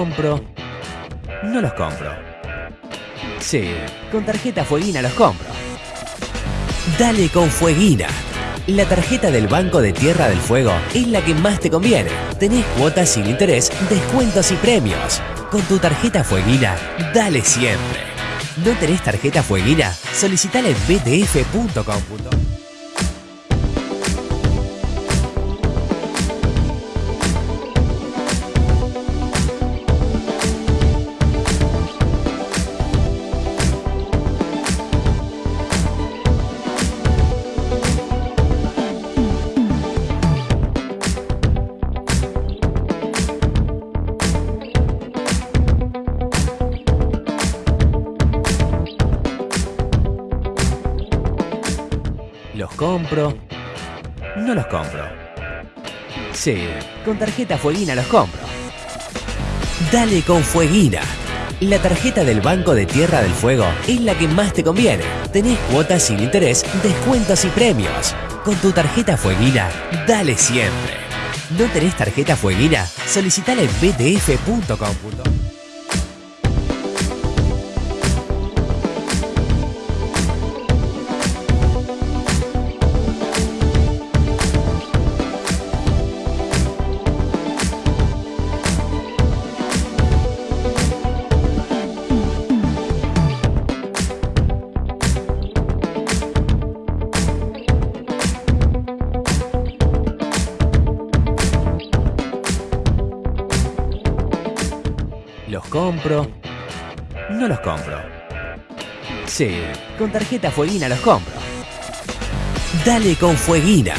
Compro. No los compro. Sí, con tarjeta Fueguina los compro. Dale con Fueguina. La tarjeta del Banco de Tierra del Fuego es la que más te conviene. Tenés cuotas sin interés, descuentos y premios. Con tu tarjeta Fueguina, dale siempre. ¿No tenés tarjeta Fueguina? Solicitala en btf.com. No los compro. Sí, con tarjeta Fueguina los compro. Dale con Fueguina. La tarjeta del Banco de Tierra del Fuego es la que más te conviene. Tenés cuotas sin interés, descuentos y premios. Con tu tarjeta Fueguina, dale siempre. ¿No tenés tarjeta Fueguina? Solicitala en btf.com. No los compro. Sí, con tarjeta Fueguina los compro. Dale con Fueguina.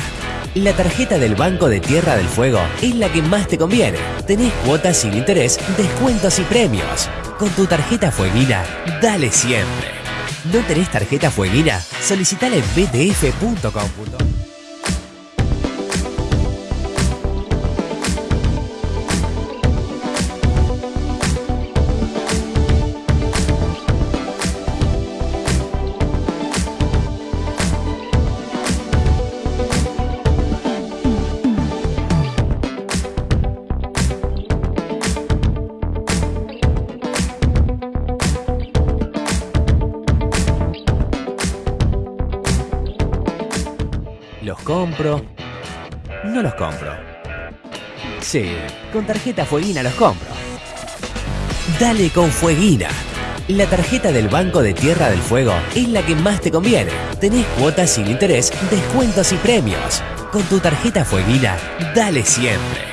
La tarjeta del Banco de Tierra del Fuego es la que más te conviene. Tenés cuotas sin interés, descuentos y premios. Con tu tarjeta Fueguina, dale siempre. ¿No tenés tarjeta Fueguina? Solicitala en btf.com. compro. No los compro. Sí, con tarjeta Fueguina los compro. Dale con Fueguina. La tarjeta del Banco de Tierra del Fuego es la que más te conviene. Tenés cuotas sin interés, descuentos y premios. Con tu tarjeta Fueguina, dale siempre.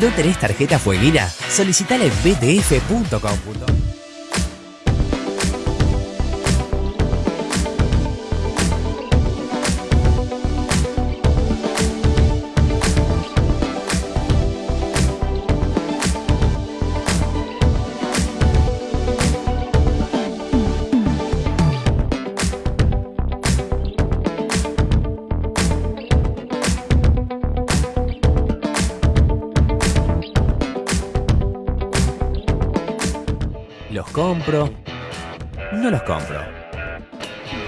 ¿No tenés tarjeta Fueguina? Solicitala en btf.com.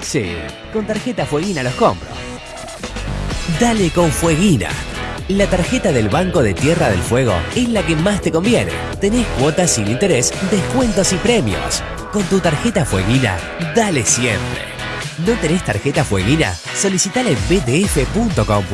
Sí, con tarjeta Fueguina los compro. Dale con Fueguina. La tarjeta del Banco de Tierra del Fuego es la que más te conviene. Tenés cuotas sin interés, descuentos y premios. Con tu tarjeta Fueguina, dale siempre. ¿No tenés tarjeta Fueguina? Solicitala en btf.com.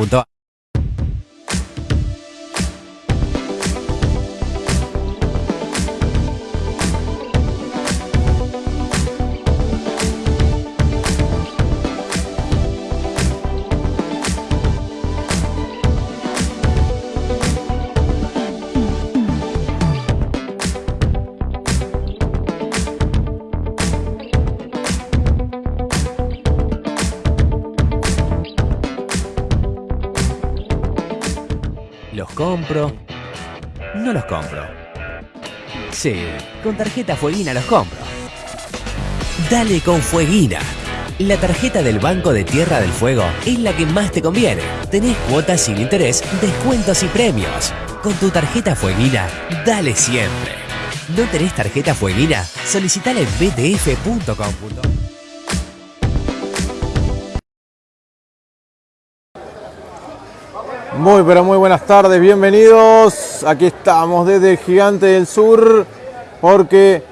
compro. Sí, con tarjeta Fueguina los compro. Dale con Fueguina. La tarjeta del Banco de Tierra del Fuego es la que más te conviene. Tenés cuotas sin interés, descuentos y premios. Con tu tarjeta Fueguina, dale siempre. ¿No tenés tarjeta Fueguina? Solicitala en btf.com. Muy, pero muy buenas tardes, bienvenidos. Aquí estamos desde el Gigante del Sur porque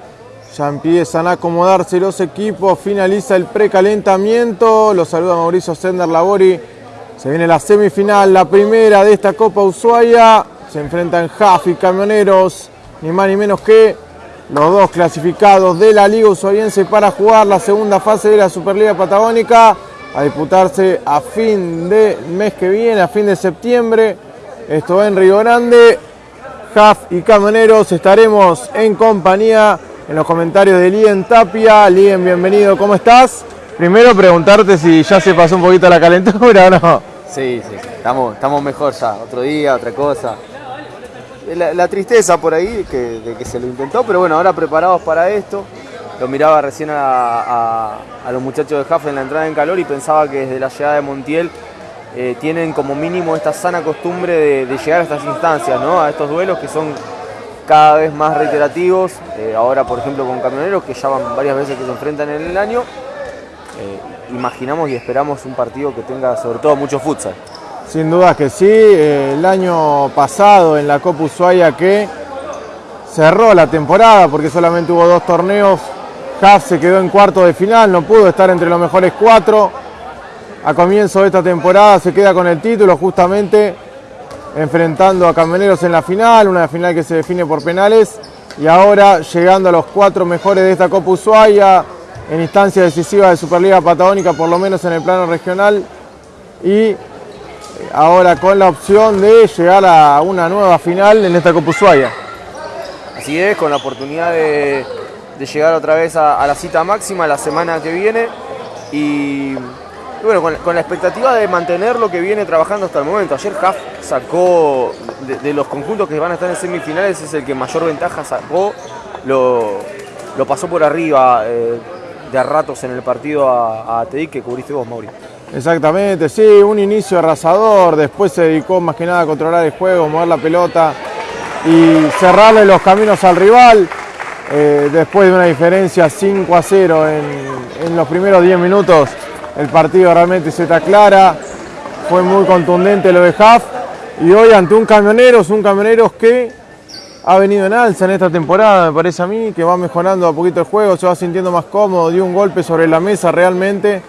ya empiezan a acomodarse los equipos, finaliza el precalentamiento. Los saluda Mauricio Sender Labori. Se viene la semifinal, la primera de esta Copa Ushuaia. Se enfrentan Jaf y Camioneros, ni más ni menos que los dos clasificados de la Liga Ushuaiense para jugar la segunda fase de la Superliga Patagónica a disputarse a fin de mes que viene, a fin de septiembre. Esto en Río Grande. Jaf y Camioneros estaremos en compañía en los comentarios de Lien Tapia. Lien, bienvenido, ¿cómo estás? Primero preguntarte si ya se pasó un poquito la calentura o no. Sí, sí, estamos, estamos mejor ya, otro día, otra cosa. La, la tristeza por ahí que, de que se lo intentó, pero bueno, ahora preparados para esto. Lo miraba recién a, los muchachos de Jaf en la entrada en calor y pensaba que desde la llegada de Montiel eh, tienen como mínimo esta sana costumbre de, llegar a estas instancias, ¿no? a estos duelos que son cada vez más reiterativos. Eh, ahora, por ejemplo, con Camioneros, que ya van varias veces que se enfrentan en el año. Eh, imaginamos y esperamos un partido que tenga sobre todo mucho futsal. Sin duda que sí. El año pasado en la Copa Ushuaia que cerró la temporada porque solamente hubo dos torneos. Se quedó en cuarto de final, no pudo estar entre los mejores cuatro. A comienzo de esta temporada se queda con el título justamente enfrentando a Camioneros en la final, una final que se define por penales. Y ahora llegando a los cuatro mejores de esta Copa Ushuaia en instancia decisiva de Superliga Patagónica, por lo menos en el plano regional. Y ahora con la opción de llegar a una nueva final en esta Copa Ushuaia. Así es, con la oportunidad de, de llegar otra vez a, la cita máxima la semana que viene y, bueno, con, la expectativa de mantener lo que viene trabajando hasta el momento. Ayer Haf sacó, de, de los conjuntos que van a estar en semifinales, es el que mayor ventaja sacó, lo, lo pasó por arriba eh, de a ratos en el partido a, a Tedic que cubriste vos, Mauri. Exactamente, sí, un inicio arrasador, después se dedicó más que nada a controlar el juego, mover la pelota y cerrarle los caminos al rival. Eh, después de una diferencia 5 a 0 en, los primeros 10 minutos, el partido realmente se está clara. Fue muy contundente lo de Huff. Y hoy ante un camioneros, un camioneros que ha venido en alza en esta temporada, me parece a mí, que va mejorando a poquito el juego, se va sintiendo más cómodo, dio un golpe sobre la mesa realmente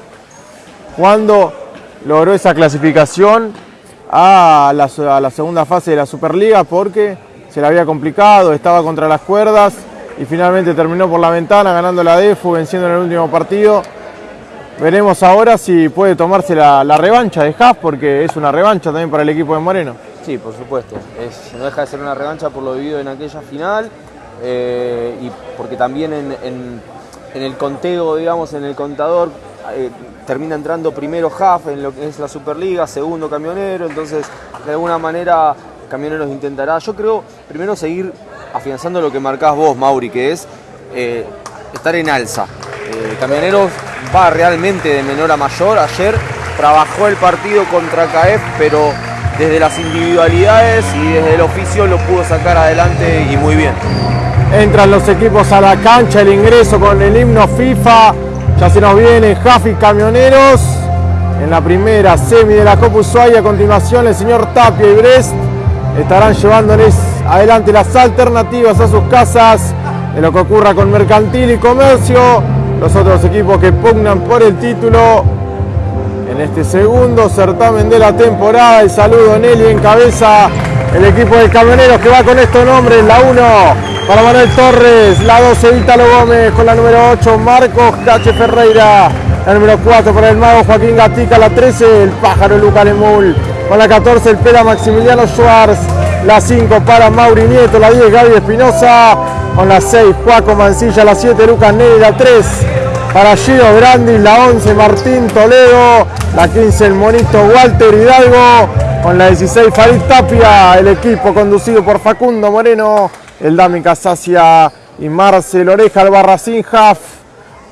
cuando logró esa clasificación a la, a la segunda fase de la Superliga porque se le había complicado, estaba contra las cuerdas y finalmente terminó por la ventana ganando la DEFU, venciendo en el último partido. Veremos ahora si puede tomarse la, revancha de Haas porque es una revancha también para el equipo de Moreno. Sí, por supuesto. Es- no deja de ser una revancha por lo vivido en aquella final eh, y porque también en, el conteo, digamos, en el contador, eh, termina entrando primero Huff en lo que es la Superliga, segundo Camionero, entonces de alguna manera Camioneros intentará, yo creo, primero seguir afianzando lo que marcás vos, Mauri, que es eh, estar en alza. Eh, Camioneros va realmente de menor a mayor. Ayer trabajó el partido contra CAEF, pero desde las individualidades y desde el oficio lo pudo sacar adelante y muy bien. Entran los equipos a la cancha, el ingreso con el himno FIFA. Ya se nos viene Jafi Camioneros. En la primera semi de la Copa Ushuaia, a continuación el señor Tapia y Brest estarán llevándoles adelante las alternativas a sus casas de lo que ocurra con Mercantil y Comercio. Los otros equipos que pugnan por el título en este segundo certamen de la temporada. El saludo Nelly en cabeza. El equipo de camioneros que va con estos nombres. La 1 para Manuel Torres. La 12 Ítalo Gómez. Con la número 8 Marcos Cache Ferreira. La número 4 para el mago Joaquín Gatica. La 13 el pájaro Luca Lemul. Con la 14 el pela Maximiliano Schwartz. La 5 para Mauri Nieto. La 10 Gaby Espinosa. Con la 6 Juaco Mancilla. La 7 Lucas Neri. La 3 para Giro Brandis, la 11 Martín Toledo, la 15 el monito Walter Hidalgo, con la 16 Farid Tapia, el equipo conducido por Facundo Moreno, el Dami Casacia y Marcel Oreja Albarracín Jaf.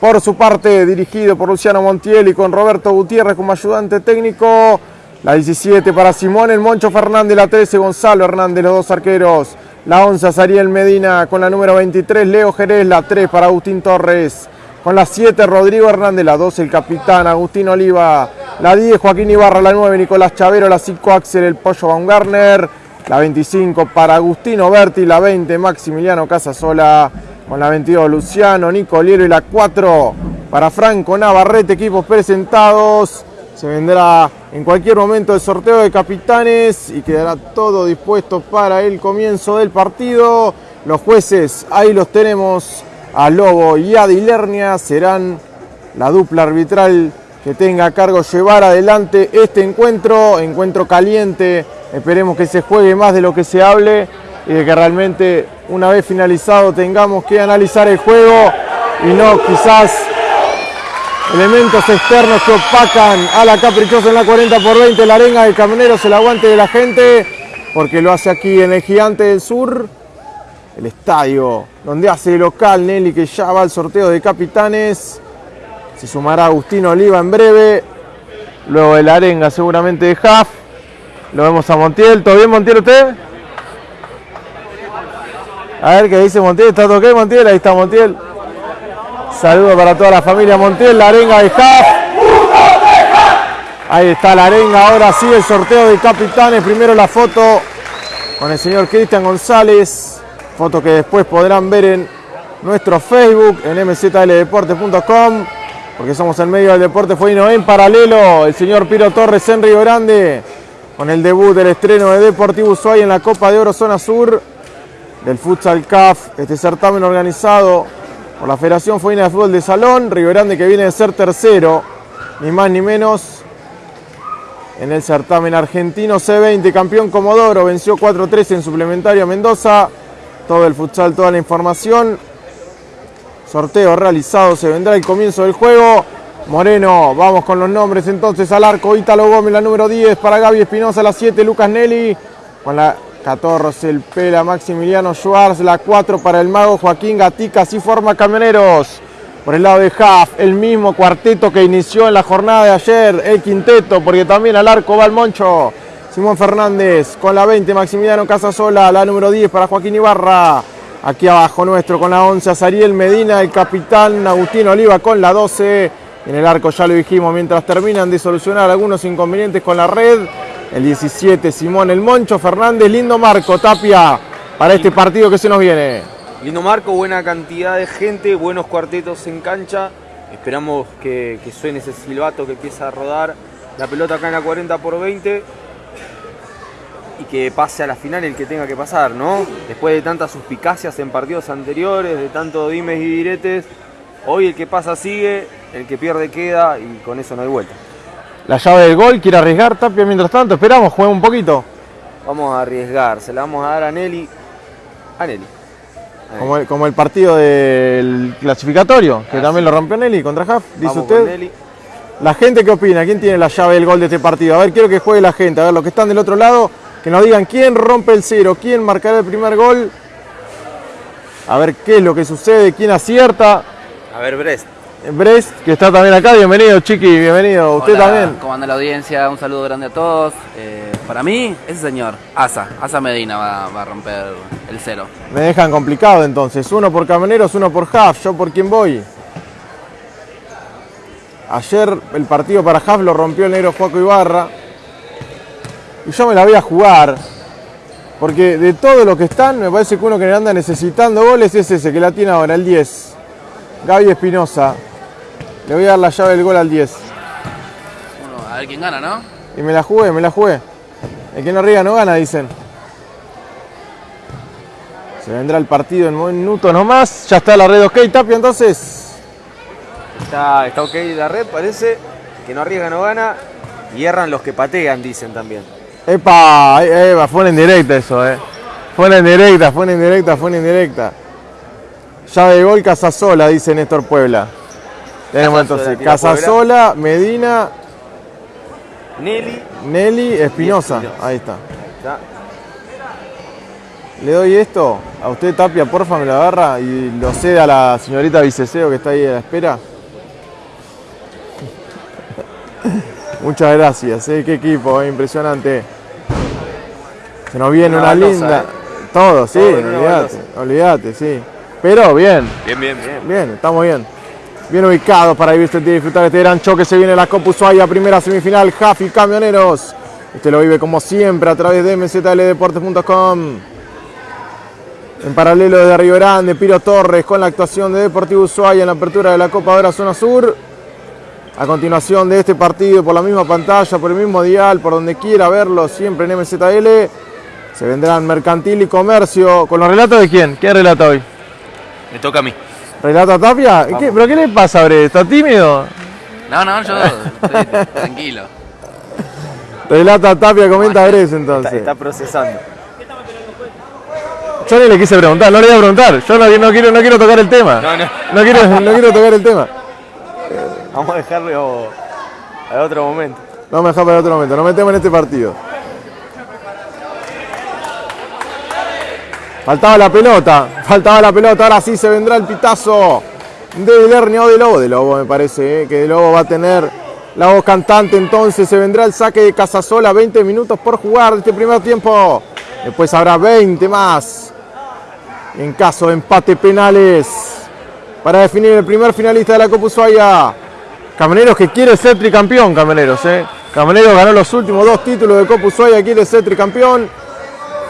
Por su parte, dirigido por Luciano Montiel y con Roberto Gutiérrez como ayudante técnico. La 17 para Simón, el Moncho Fernández, la 13 Gonzalo Hernández, los dos arqueros. La 11 Sariel Medina con la número 23 Leo Jerez, la 3 para Agustín Torres. Con la 7 Rodrigo Hernández, la 12 el capitán Agustín Oliva, La 10, Joaquín Ibarra. La 9, Nicolás Chavero. La 5, Axel El Pollo Baumgartner. La 25 para Agustino Berti. La 20, Maximiliano Casasola. Con la 22, Luciano Nicoliero. Y la 4 para Franco Navarrete. Equipos presentados. Se vendrá en cualquier momento el sorteo de capitanes y quedará todo dispuesto para el comienzo del partido. Los jueces, ahí los tenemos, a Lobo y a Dilernia, serán la dupla arbitral que tenga a cargo llevar adelante este encuentro, encuentro caliente, esperemos que se juegue más de lo que se hable y de que realmente una vez finalizado tengamos que analizar el juego y no quizás elementos externos que opacan a la caprichosa en la 40 por 20, la arenga del camioneros, el aguante de la gente, porque lo hace aquí en el Gigante del Sur, el estadio donde hace local Nelly que ya va al sorteo de capitanes, se sumará Agustín Oliva en breve, luego de la arenga seguramente de Huff, lo vemos a Montiel, ¿todo bien Montiel usted? A ver qué dice Montiel, ¿está todo ok Montiel? Ahí está Montiel. Saludos para toda la familia Montiel, la arenga de. Ahí está la arenga, ahora sí el sorteo de capitanes. Primero la foto con el señor Cristian González. Foto que después podrán ver en nuestro Facebook, en mzldeporte.com. Porque somos en medio del deporte fuino en paralelo. El señor Piro Torres en Río Grande. Con el debut del estreno de Deportivo Ushuaia en la Copa de Oro Zona Sur. Del Futsal CAF. Este certamen organizado por la Federación Fuina de Fútbol de Salón, Río Grande que viene de ser tercero, ni más ni menos, en el certamen argentino C20, campeón Comodoro, venció 4-3 en suplementario a Mendoza, todo el futsal, toda la información, sorteo realizado, se vendrá el comienzo del juego, Moreno, vamos con los nombres entonces al arco, Ítalo Gómez la número 10, para Gaby Espinosa la 7, Lucas Nelly, con 14 el Pela Maximiliano Schwartz, la 4 para el mago Joaquín Gatica, así forma Camioneros. Por el lado de Huff, el mismo cuarteto que inició en la jornada de ayer, el quinteto, porque también al arco va el Moncho. Simón Fernández con la 20, Maximiliano Casasola, la número 10 para Joaquín Ibarra. Aquí abajo nuestro con la 11, Azariel Medina, el capitán Agustín Oliva con la 12. En el arco ya lo dijimos, mientras terminan de solucionar algunos inconvenientes con la red, el 17, Simón El Moncho Fernández, lindo marco, Tapia, para este partido que se nos viene. Lindo marco, buena cantidad de gente, buenos cuartetos en cancha. Esperamos que, suene ese silbato que empieza a rodar la pelota acá en la 40 por 20 y que pase a la final el que tenga que pasar, ¿no? Después de tantas suspicacias en partidos anteriores, de tanto dimes y diretes, hoy el que pasa sigue, el que pierde queda y con eso no hay vuelta. La llave del gol, quiere arriesgar Tapia mientras tanto, esperamos, juega un poquito. Vamos a arriesgar, se la vamos a dar a Nelly. A Nelly. Como el, como el partido del clasificatorio, que Ah, también sí. lo rompió Nelly contra Huff, dice usted. Nelly. La gente, ¿qué opina? ¿Quién tiene la llave del gol de este partido? A ver, quiero que juegue la gente. A ver, los que están del otro lado, que nos digan quién rompe el cero, quién marcará el primer gol. A ver qué es lo que sucede, quién acierta. A ver, Brest. Brest, que está también acá, bienvenido, Chiqui, bienvenido. Usted Hola, también. ¿Cómo anda la audiencia? Un saludo grande a todos. Eh, para mí, ese señor, Asa, Asa Medina va, va a romper el cero. Me dejan complicado entonces. Uno por Camioneros, uno por Huff. ¿Yo por quién voy? Ayer el partido para Huff lo rompió el negro Juaco Ibarra. Y yo me la voy a jugar. Porque de todos los que están, me parece que uno que anda necesitando goles es ese, que la tiene ahora, el 10. Gaby Espinosa. Le voy a dar la llave del gol al 10. Uno, a ver quién gana, ¿no? Y me la jugué, me la jugué. El que no riega no gana, dicen. Se vendrá el partido en minutos nomás. Ya está la red ok, Tapia, entonces. Está, está ok la red, parece. Que no arriesga, no gana. Y erran los que patean, dicen también. Epa, Eva, fue en directa eso, eh. Fue en directa, fue en directa, fue en directa. Llave de gol Casasola, dice Néstor Puebla. Tenemos entonces Casasola, Medina, Nelly. Nelly, Espinosa. Ahí está. Le doy esto a usted, Tapia, porfa, me lo agarra y lo cede a la señorita Viceseo que está ahí a la espera. Muchas gracias, eh, qué equipo, eh, impresionante. Se nos viene Una una, baldosa, linda. eh. Todo, sí, olvídate, olvídate, sí. Pero bien, Bien, bien, bien. bien, estamos bien. Bien ubicados para vivirse y disfrutar este gran choque. Se viene la Copa Ushuaia, primera semifinal, Jafi Camioneros. Usted lo vive como siempre a través de mzldeportes.com. En paralelo desde Río Grande, Piro Torres con la actuación de Deportivo Ushuaia en la apertura de la Copa de la Zona Sur. A continuación de este partido, por la misma pantalla, por el mismo dial, por donde quiera verlo, siempre en MZL, se vendrán Mercantil y Comercio. ¿Con los relatos de quién? ¿Quién relata hoy? Me toca a mí. ¿Relata Tapia? ¿Qué- ¿Pero qué le pasa, Bre? ¿Está tímido? No, no, yo estoy tranquilo. Relata Tapia, comenta Bres Está, entonces. está procesando. Yo ni le quise preguntar, no le voy a preguntar. Yo no, no quiero, no quiero tocar el tema. No, no. No quiero, no quiero tocar el tema. Vamos a dejarlo a otro momento. Vamos a dejar para otro momento. Nos metemos en este partido. Faltaba la pelota. Faltaba la pelota. Ahora sí se vendrá el pitazo de Lernia o de Lobo. De Lobo me parece eh, que de Lobo va a tener la voz cantante. Entonces se vendrá el saque de Casasola. 20 minutos por jugar de este primer tiempo. Después habrá 20 más. En caso de empate penales. Para definir el primer finalista de la Copa Ushuaia. Camioneros que quiere ser tricampeón, Camioneros. ¿eh? Camioneros ganó los últimos dos títulos de Copa Ushuaia, quiere ser tricampeón.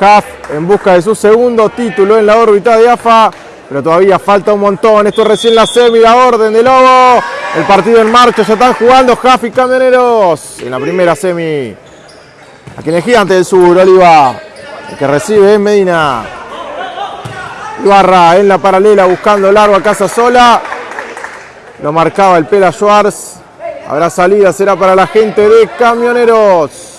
Haft en busca de su segundo título en la órbita de AFA, pero todavía falta un montón. Esto es recién la semi, la orden de Lobo. El partido en marcha, ya están jugando Haft y Camioneros en la primera semi. Aquí en el gigante del sur, Oliva. El que recibe es Medina. Ibarra en la paralela buscando largo a casa sola. Lo marcaba el Pela Schwartz. Habrá salida, será para la gente de Camioneros.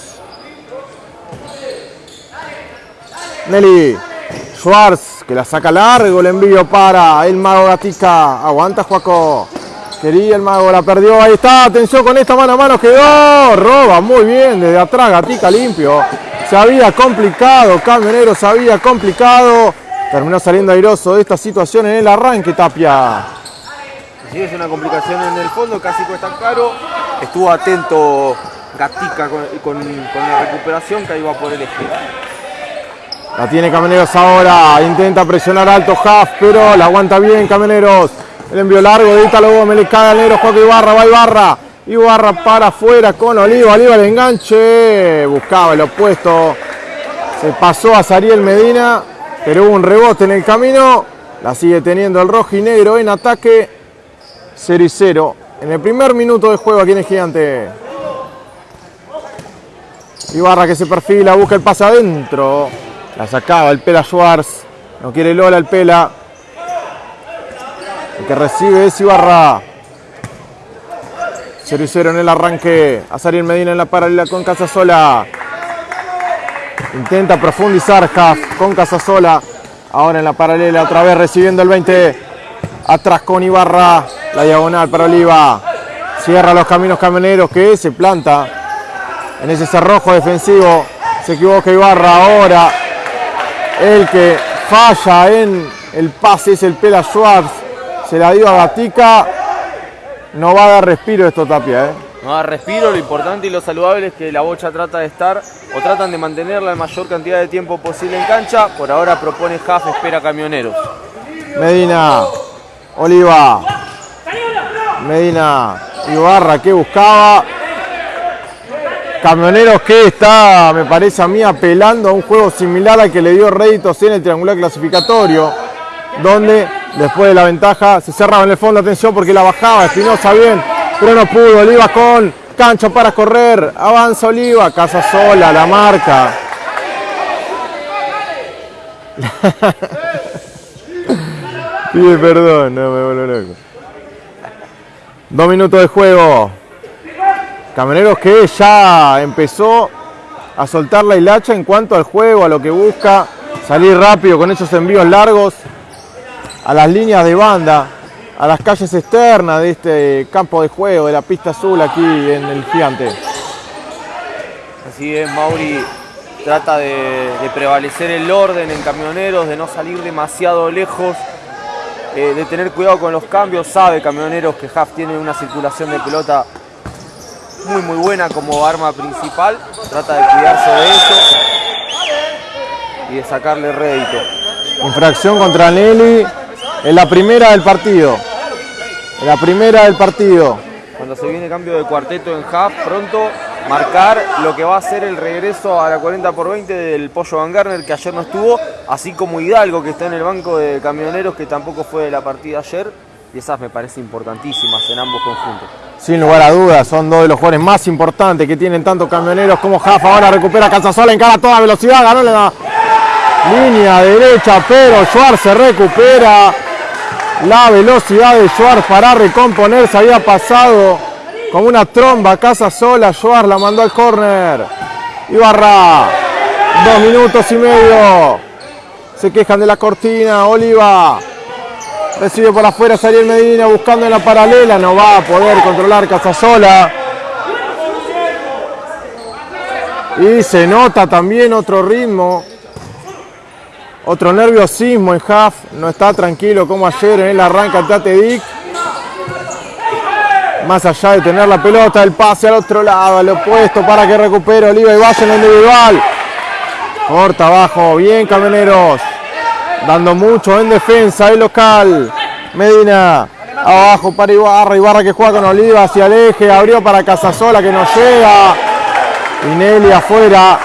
Nelly Schwartz, que la saca largo, el envío para el Mago Gatica. Aguanta Juaco. Quería el Mago, la perdió. Ahí está, atención con esta mano a mano. Quedó, roba muy bien desde atrás, Gatica limpio. Se había complicado, Camioneros se había complicado. Terminó saliendo airoso de esta situación en el arranque, Tapia. Sí, es una complicación en el fondo, casi cuesta caro. Estuvo atento Gatica con, con- la recuperación que iba por el eje. La tiene Camioneros ahora, intenta presionar alto Huff, pero la aguanta bien Camioneros. El envío largo de Italo Gómez, le cae negro Ibarra, va Ibarra. Ibarra para afuera con Oliva, Oliva el enganche, buscaba el opuesto. Se pasó a Sariel Medina, pero hubo un rebote en el camino. La sigue teniendo el rojo y negro en ataque. 0 y 0 en el primer minuto de juego aquí en el Gigante. Ibarra que se perfila, busca el pase adentro. La sacaba el Pela Schwartz. No quiere Lola el Pela. El que recibe es Ibarra. 0 y 0 en el arranque. Azariel Medina en la paralela con Casasola. Intenta profundizar Huff con Casasola. Ahora en la paralela otra vez recibiendo el 20. Atrás con Ibarra. La diagonal para Oliva. Cierra los caminos camioneros que se planta en ese cerrojo defensivo. Se equivoca Ibarra ahora. El que falla en el pase es el Pela Schwartz. Se la dio a Gatica. No va a dar respiro esto Tapia. ¿eh? No da respiro, lo importante y lo saludable es que la bocha trata de estar o tratan de mantenerla la mayor cantidad de tiempo posible en cancha. Por ahora propone Jaf, espera camioneros. Medina. Oliva. Medina. Ibarra que buscaba. Camioneros que está, me parece a mí, apelando a un juego similar al que le dio réditos en el triangular clasificatorio, donde después de la ventaja se cerraba en el fondo, atención porque la bajaba Espinosa bien, pero no pudo, Oliva con cancha para correr, avanza Oliva, casa sola, la marca. Pide perdón, no me vuelvo loco. Dos minutos de juego. Camioneros que ya empezó a soltar la hilacha en cuanto al juego, a lo que busca, salir rápido con esos envíos largos a las líneas de banda, a las calles externas de este campo de juego, de la pista azul aquí en el gigante. Así es, Mauri trata de, prevalecer el orden en camioneros, de no salir demasiado lejos, eh, de tener cuidado con los cambios. Sabe camioneros que Haf tiene una circulación de pelota muy muy buena como arma principal. Trata de cuidarse de eso y de sacarle rédito. Infracción contra Nelly en la primera del partido. La primera del partido. Cuando se viene cambio de cuarteto en half, pronto marcar lo que va a ser el regreso a la 40 por 20 del Pollo Van Garner que ayer no estuvo, así como Hidalgo que está en el banco de camioneros que tampoco fue de la partida ayer. Y esas me parecen importantísimas en ambos conjuntos. Sin lugar a dudas, son dos de los jugadores más importantes que tienen tanto camioneros como Jafa. Ahora recupera Casasola, encara a toda velocidad, ganó la línea derecha, pero Schwartz se recupera. La velocidad de Schwartz para recomponerse había pasado como una tromba Casasola. Schwartz la mandó al córner. Ibarra, dos minutos y medio. Se quejan de la cortina, Oliva. Recibe por afuera Sariel Medina buscando en la paralela. No va a poder controlar Casasola. Y se nota también otro ritmo. Otro nerviosismo en Half. No está tranquilo como ayer en el arranque al Tate Dick. Más allá de tener la pelota, el pase al otro lado, al opuesto para que recupere Oliva y vaya en la individual. Corta abajo, bien camioneros dando mucho en defensa el local. Medina abajo para Ibarra, Ibarra que juega con Oliva hacia el eje, abrió para Casasola que no llega. Y Nelly afuera,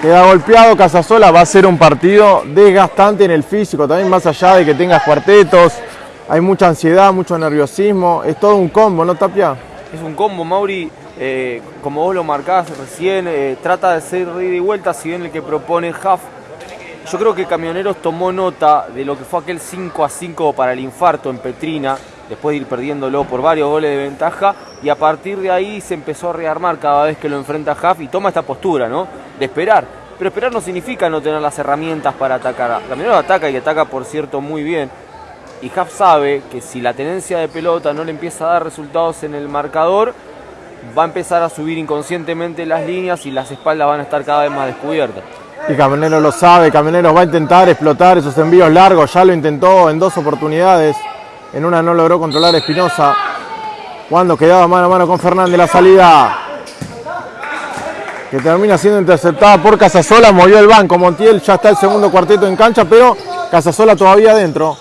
queda golpeado Casasola, va a ser un partido desgastante en el físico, también más allá de que tengas cuartetos, hay mucha ansiedad, mucho nerviosismo, es todo un combo, ¿no Tapia? Es un combo, Mauri, eh, como vos lo marcás recién, eh, trata de ser ida y vuelta, si bien el que propone Huff yo creo que Camioneros tomó nota de lo que fue aquel 5 a 5 para el infarto en Petrina, después de ir perdiéndolo por varios goles de ventaja, y a partir de ahí se empezó a rearmar cada vez que lo enfrenta Huff y toma esta postura, ¿no? De esperar. Pero esperar no significa no tener las herramientas para atacar. Camioneros ataca y ataca, por cierto, muy bien. Y Huff sabe que si la tenencia de pelota no le empieza a dar resultados en el marcador, va a empezar a subir inconscientemente las líneas y las espaldas van a estar cada vez más descubiertas. Y Camioneros lo sabe, Camioneros va a intentar explotar esos envíos largos, ya lo intentó en dos oportunidades, en una no logró controlar Espinosa, cuando quedaba mano a mano con Fernández la salida, que termina siendo interceptada por Casasola, movió el banco, Montiel ya está el segundo cuarteto en cancha, pero Casasola todavía adentro.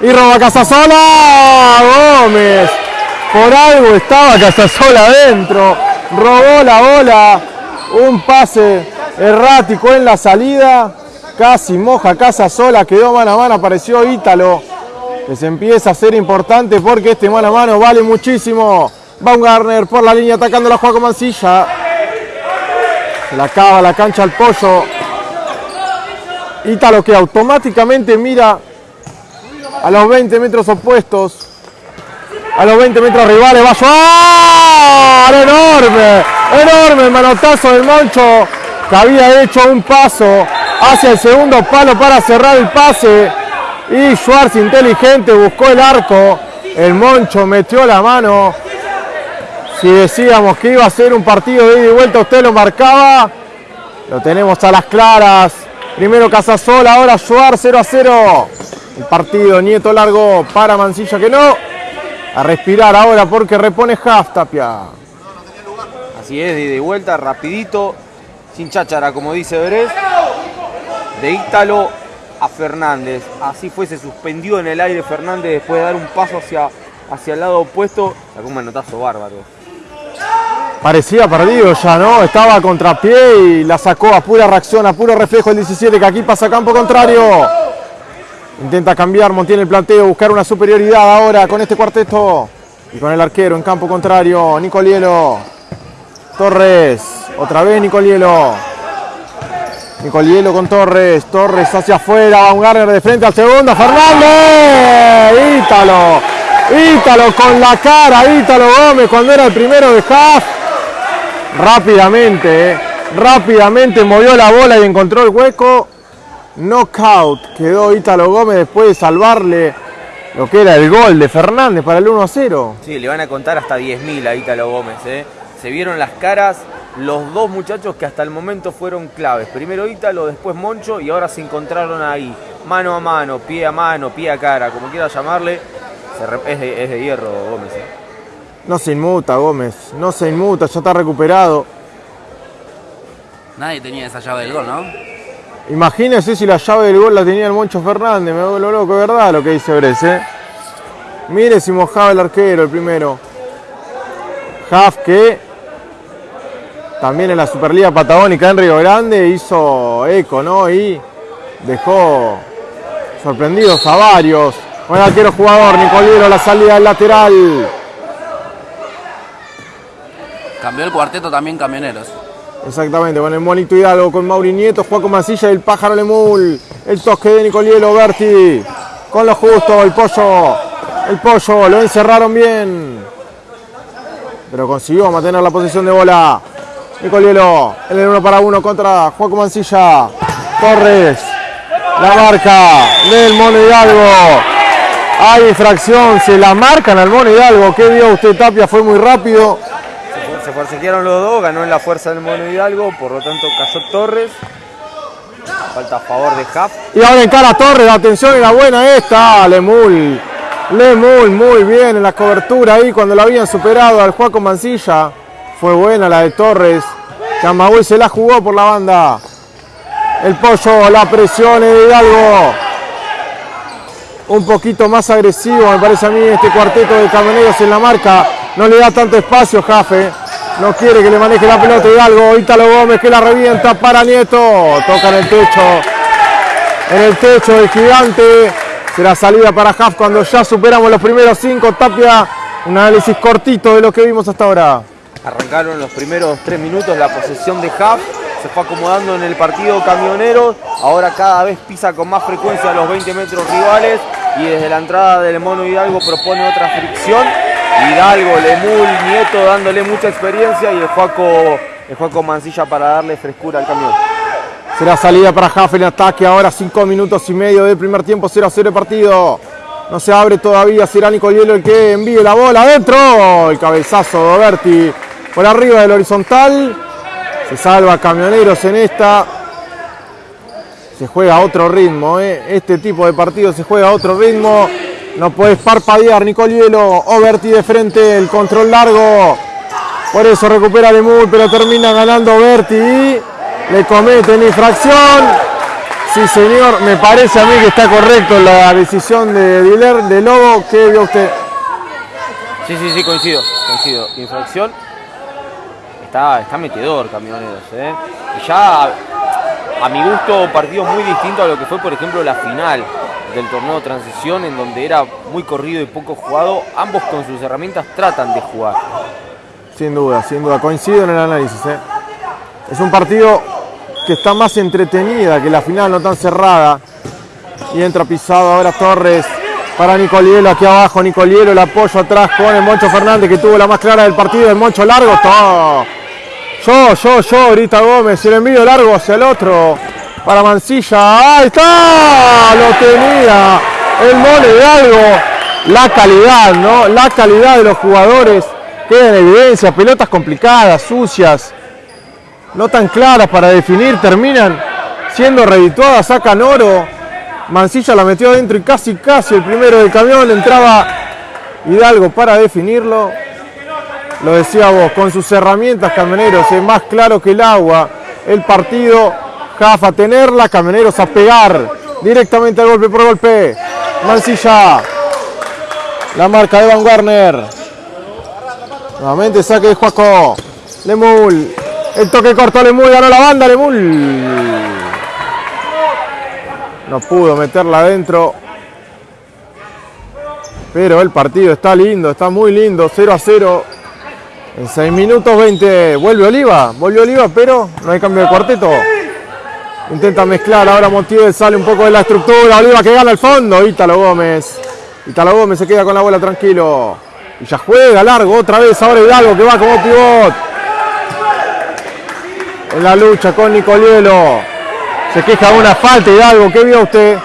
Y roba Casasola, Gómez, por algo estaba Casasola adentro, robó la bola, un pase errático en la salida, casi moja casa sola, quedó mano a mano, apareció Ítalo, que se empieza a ser importante porque este mano a mano vale muchísimo. Baumgartner por la línea atacando la Juaco Mancilla. Se la acaba la cancha al pollo. Ítalo que automáticamente mira a los 20 metros opuestos. A los 20 metros rivales. Va a enorme, enorme manotazo del Moncho que había hecho un paso hacia el segundo palo para cerrar el pase. Y Schwartz inteligente buscó el arco, el Moncho metió la mano, si decíamos que iba a ser un partido de ida y vuelta usted lo marcaba, lo tenemos a las claras, primero Casasola, ahora Schwartz 0 a 0, el partido Nieto largo para Mancilla que no, a respirar ahora porque repone Haft Así es, de vuelta, rapidito, sin cháchara, como dice Berés, de Ítalo a Fernández. Así fue, se suspendió en el aire Fernández después de dar un paso hacia, hacia el lado opuesto. Sacó un manotazo bárbaro. Parecía perdido ya, ¿no? Estaba a contrapié y la sacó a pura reacción, a puro reflejo el 17 que aquí pasa campo contrario. Intenta cambiar, mantiene el planteo, buscar una superioridad ahora con este cuarteto. Y con el arquero en campo contrario, Nicolielo. Torres, otra vez Nicolielo. Nicolielo con Torres, Torres hacia afuera, Baumgartner de frente al segundo, Fernández, Ítalo, Ítalo con la cara, Ítalo Gómez cuando era el primero de Haas. Rápidamente, eh, rápidamente movió la bola y encontró el hueco. Knockout quedó Ítalo Gómez después de salvarle lo que era el gol de Fernández para el 1 0. Sí, le van a contar hasta 10.000 a Ítalo Gómez. ¿eh? Se vieron las caras los dos muchachos que hasta el momento fueron claves. Primero Ítalo, después Moncho y ahora se encontraron ahí, mano a mano, pie a mano, pie a cara, como quiera llamarle. Es de, es de hierro Gómez. ¿eh? No se inmuta Gómez, no se inmuta, ya está recuperado. Nadie tenía esa llave del gol, ¿no? Imagínese si la llave del gol la tenía el Moncho Fernández, me vuelvo loco, ¿verdad? Lo que dice Bres, ¿eh? Mire si mojaba el arquero el primero. Huff que también en la Superliga Patagónica en Río Grande hizo eco, ¿no? Y dejó sorprendidos a varios. Buen arquero jugador, Nicolero, la salida del lateral. Cambió el cuarteto también camioneros. Exactamente, con el Monito Hidalgo, con Mauri Nieto, Juaco Masilla y el Pájaro Lemul. El toque de Nicolielo Berti. Con lo justo, el pollo. El pollo, lo encerraron bien. Pero consiguió mantener la posición de bola. Nicolielo, el uno para uno contra Juaco Mancilla. Torres, la marca del Mono Hidalgo. Hay infracción, se la marcan al Mono Hidalgo. ¿Qué vio usted, Tapia? Fue muy rápido. Se forcejearon los dos, ganó en la fuerza del Mono Hidalgo, por lo tanto cayó Torres. Falta a favor de Huff. Y ahora encara Torres, la atención era buena esta. Lemul, Lemul, muy bien en la cobertura ahí cuando lo habían superado al Juaco Mancilla. Fue buena la de Torres. Camagüey se la jugó por la banda. El pollo, la presión de Hidalgo. Un poquito más agresivo, me parece a mí, este cuarteto de camioneros en la marca. No le da tanto espacio, Jafe. No quiere que le maneje la pelota Hidalgo. Ítalo Gómez que la revienta para Nieto. Toca en el techo. En el techo del gigante. Será salida para Jaf cuando ya superamos los primeros cinco. Tapia, un análisis cortito de lo que vimos hasta ahora. Arrancaron los primeros tres minutos la posesión de Huff. Se fue acomodando en el partido camionero. Ahora cada vez pisa con más frecuencia los 20 metros rivales. Y desde la entrada del Mono Hidalgo propone otra fricción. Hidalgo, Lemul, Nieto dándole mucha experiencia y el Juaco, el Juaco Mancilla para darle frescura al camión. Será salida para Jaff en ataque. Ahora 5 minutos y medio del primer tiempo. 0 a 0 el partido. No se abre todavía. Será Nicolielo el que envíe la bola adentro. El cabezazo de Oberti por arriba del horizontal. Se salva Camioneros en esta. Se juega a otro ritmo. ¿eh? Este tipo de partido se juega a otro ritmo. No puedes parpadear, Nicolielo. Oberti de frente, el control largo. Por eso recupera Lemul, pero termina ganando Oberti y le cometen infracción. Sí, señor, me parece a mí que está correcto la decisión de Diler, de Lobo. ¿Qué vio usted? Sí, sí, sí, coincido, coincido. Infracción. Está, está metedor, camioneros. ¿eh? Ya, a mi gusto, partido muy distinto a lo que fue, por ejemplo, la final del torneo de transición, en donde era muy corrido y poco jugado. Ambos con sus herramientas tratan de jugar. Sin duda, sin duda, coincido en el análisis. ¿eh? Es un partido que está más entretenida que la final, no tan cerrada. Y entra pisado ahora Torres para Nicolielo aquí abajo. Nicolielo el apoyo atrás con el Moncho Fernández que tuvo la más clara del partido. El Moncho largo. Todo. Yo, yo, yo, grita Gómez. El envío largo hacia el otro. Para Mancilla. Ahí está. Lo tenía. El mole de. La calidad, ¿no? La calidad de los jugadores. Queda en evidencia. Pelotas complicadas, sucias no tan claras para definir, terminan siendo redituadas, sacan oro. Mancilla la metió adentro y casi, casi el primero del camión entraba Hidalgo para definirlo. Lo decía vos, con sus herramientas camioneros, es más claro que el agua. El partido, Jafa tenerla, camioneros a pegar directamente al golpe por golpe. Mancilla, la marca de Van Warner. Nuevamente saque de Juaco. Lemul, el toque corto Lemul, ganó la banda Lemul. No pudo meterla adentro. Pero el partido está lindo, está muy lindo. 0 a 0. En 6 minutos 20. Vuelve Oliva. Vuelve Oliva, pero no hay cambio de cuarteto. Intenta mezclar. Ahora Montiel sale un poco de la estructura. Oliva que gana el fondo. Ítalo Gómez. Ítalo Gómez se queda con la bola tranquilo. Y ya juega largo otra vez. Ahora Hidalgo que va como pivot en la lucha con Nicolielo. Se queja de una falta y de algo. ¿Qué vio usted?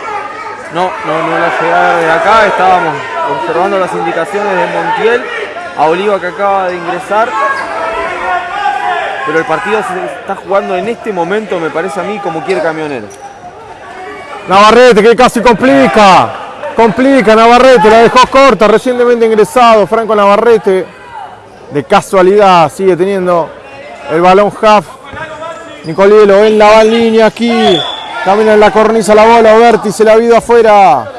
No, no, no la llegada de acá. Estábamos observando las indicaciones de Montiel a Oliva que acaba de ingresar. Pero el partido se está jugando en este momento, me parece a mí, como quiere Camionero. Navarrete que casi complica. Complica Navarrete, la dejó corta, recientemente ingresado Franco Navarrete. De casualidad sigue teniendo el balón half Nicolielo en la van línea aquí. Camina en la cornisa la bola. Oberti se la ha ido afuera.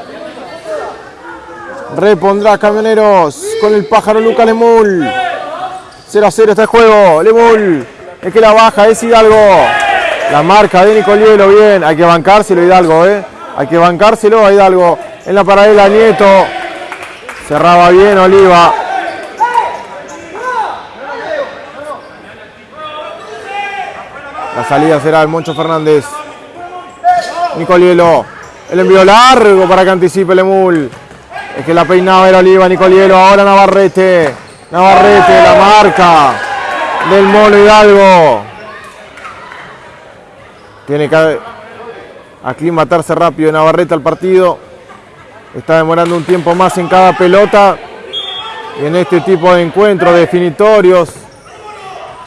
Repondrá Camioneros con el pájaro Lucas Lemul. 0 a 0 está el juego. Lemul. Es que la baja, es Hidalgo. La marca de Nicolielo, bien. Hay que bancárselo Hidalgo, ¿eh? Hay que bancárselo a Hidalgo. En la paralela Nieto. Cerraba bien Oliva. La salida será el Moncho Fernández. Nicolielo. El envío largo para que anticipe Lemul. Es que la peinaba era Oliva, Nicolielo. Ahora Navarrete. Navarrete, la marca del Mono Hidalgo. Tiene que aclimatarse rápido Navarrete al partido. Está demorando un tiempo más en cada pelota. Y en este tipo de encuentros definitorios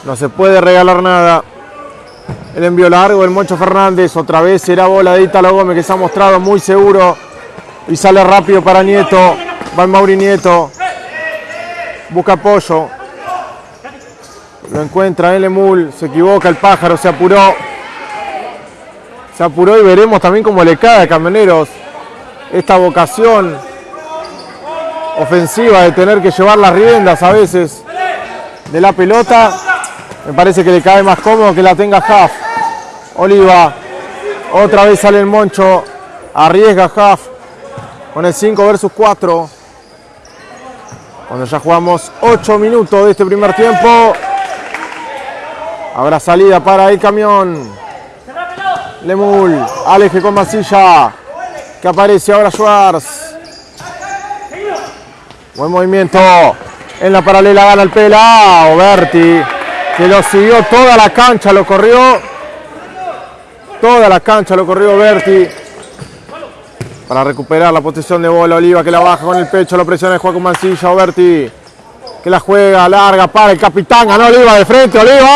no se puede regalar nada. El envío largo del Moncho Fernández. Otra vez será bola de Italo Gómez que se ha mostrado muy seguro. Y sale rápido para Nieto. Va Mauri Nieto. Busca apoyo. Lo encuentra el Emul. Se equivoca el pájaro. Se apuró. Se apuró y veremos también cómo le cae a Camioneros esta vocación ofensiva de tener que llevar las riendas a veces de la pelota. Me parece que le cae más cómodo que la tenga Huff. Oliva. Otra vez sale el Moncho. Arriesga Huff. Con el 5 versus 4. Cuando ya jugamos 8 minutos de este primer tiempo. Habrá salida para el camión. Lemul. Aleje con Masilla. Que aparece ahora Schwartz. Buen movimiento. En la paralela gana el Pela. Oberti. Que lo siguió toda la cancha. Lo corrió. Toda la cancha lo corrió Berti. Para recuperar la posición de bola. Oliva que la baja con el pecho. Lo presiona el juego con Mancilla. Oberti. Que la juega larga para el capitán. Ganó Oliva de frente. Oliva.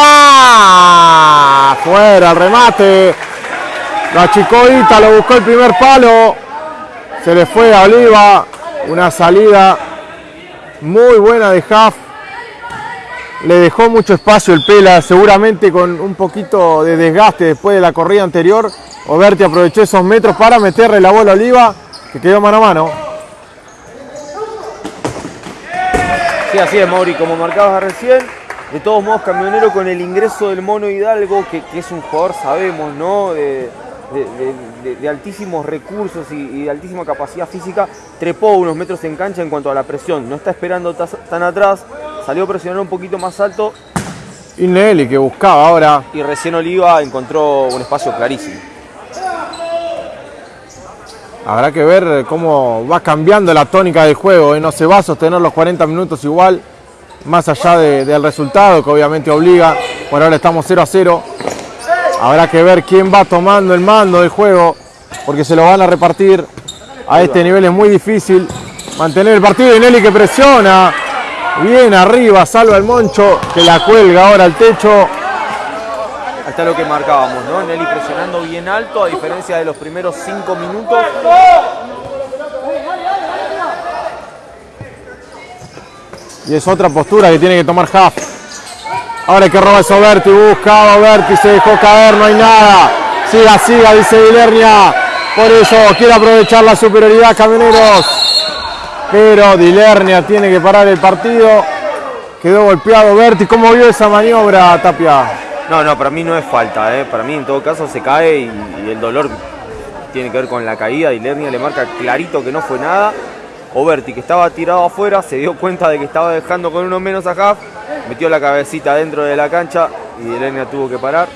Fuera el remate. La chicoita lo buscó el primer palo. Se le fue a Oliva. Una salida muy buena de Huff. Le dejó mucho espacio el Pela, seguramente con un poquito de desgaste después de la corrida anterior. Oberti aprovechó esos metros para meterle la bola a Oliva, que quedó mano a mano. Sí, así es, Mauri, como marcabas recién. De todos modos, Camionero con el ingreso del Mono Hidalgo, que, es un jugador, sabemos, ¿no? De, de, de altísimos recursos y, y, de altísima capacidad física, trepó unos metros en cancha en cuanto a la presión. No está esperando tan atrás, salió a presionar un poquito más alto. Y Nelly que buscaba ahora. Y recién Oliva encontró un espacio clarísimo. Habrá que ver cómo va cambiando la tónica del juego. ¿eh? No se va a sostener los 40 minutos igual, más allá de, del resultado que obviamente obliga. Por ahora estamos 0 a 0. Habrá que ver quién va tomando el mando del juego, porque se lo van a repartir. A este nivel es muy difícil mantener el partido. Y Nelly que presiona. Bien arriba, salva el Moncho, que la cuelga ahora al techo. Ahí está lo que marcábamos, ¿no? Nelly presionando bien alto, a diferencia de los primeros cinco minutos. Y es otra postura que tiene que tomar Huff. Ahora que roba es Oberti, busca Oberti, se dejó caer, no hay nada. Siga, siga, dice Dilernia. Por eso quiere aprovechar la superioridad Camioneros. Pero Dilernia tiene que parar el partido. Quedó golpeado Berti. ¿Cómo vio esa maniobra, Tapia? No, no, para mí no es falta. ¿eh? Para mí en todo caso se cae y, el dolor tiene que ver con la caída. Dilernia le marca clarito que no fue nada. Oberti, que estaba tirado afuera, se dio cuenta de que estaba dejando con uno menos a Huff. Metió la cabecita dentro de la cancha y Dilernia tuvo que parar.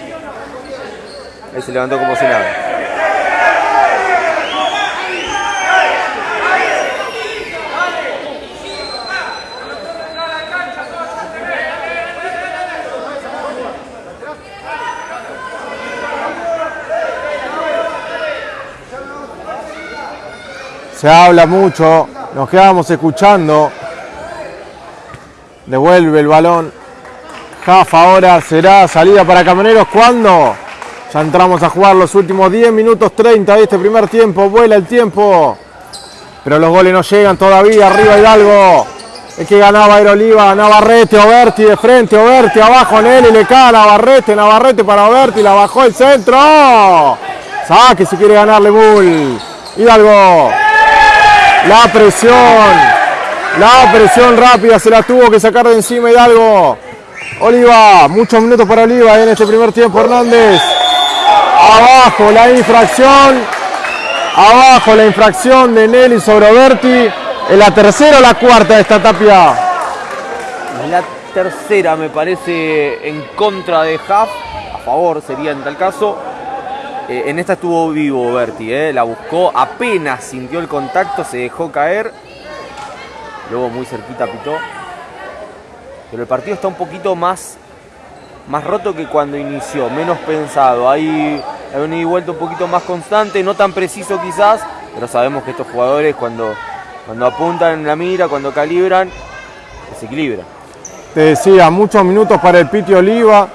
Ahí se levantó como si nada. Se habla mucho, nos quedamos escuchando. Devuelve el balón. Jafa ahora será salida para Camioneros. ¿Cuándo? Ya entramos a jugar los últimos 10 minutos 30 de este primer tiempo. Vuela el tiempo. Pero los goles no llegan todavía. Arriba Hidalgo. Es que ganaba Aeroliva. Navarrete, Oberti de frente. Oberti abajo Nelly. Le cae a Navarrete. Navarrete para Oberti. La bajó el centro. Saque si quiere ganarle Bull. Hidalgo. La presión. La presión rápida se la tuvo que sacar de encima Hidalgo. Oliva, muchos minutos para Oliva en este primer tiempo. Hernández. Abajo la infracción. Abajo la infracción de Nelly sobre Berti. En la tercera o la cuarta de esta tapia. La tercera me parece en contra de Huff, a favor sería en tal caso. Eh, en esta estuvo vivo Berti, eh, la buscó, apenas sintió el contacto, se dejó caer. Luego muy cerquita pitó. Pero el partido está un poquito más, más roto que cuando inició, menos pensado. Hay, hay un vuelta un poquito más constante, no tan preciso quizás, pero sabemos que estos jugadores cuando, cuando apuntan la mira, cuando calibran, desequilibran. Te decía, muchos minutos para el Piti Oliva.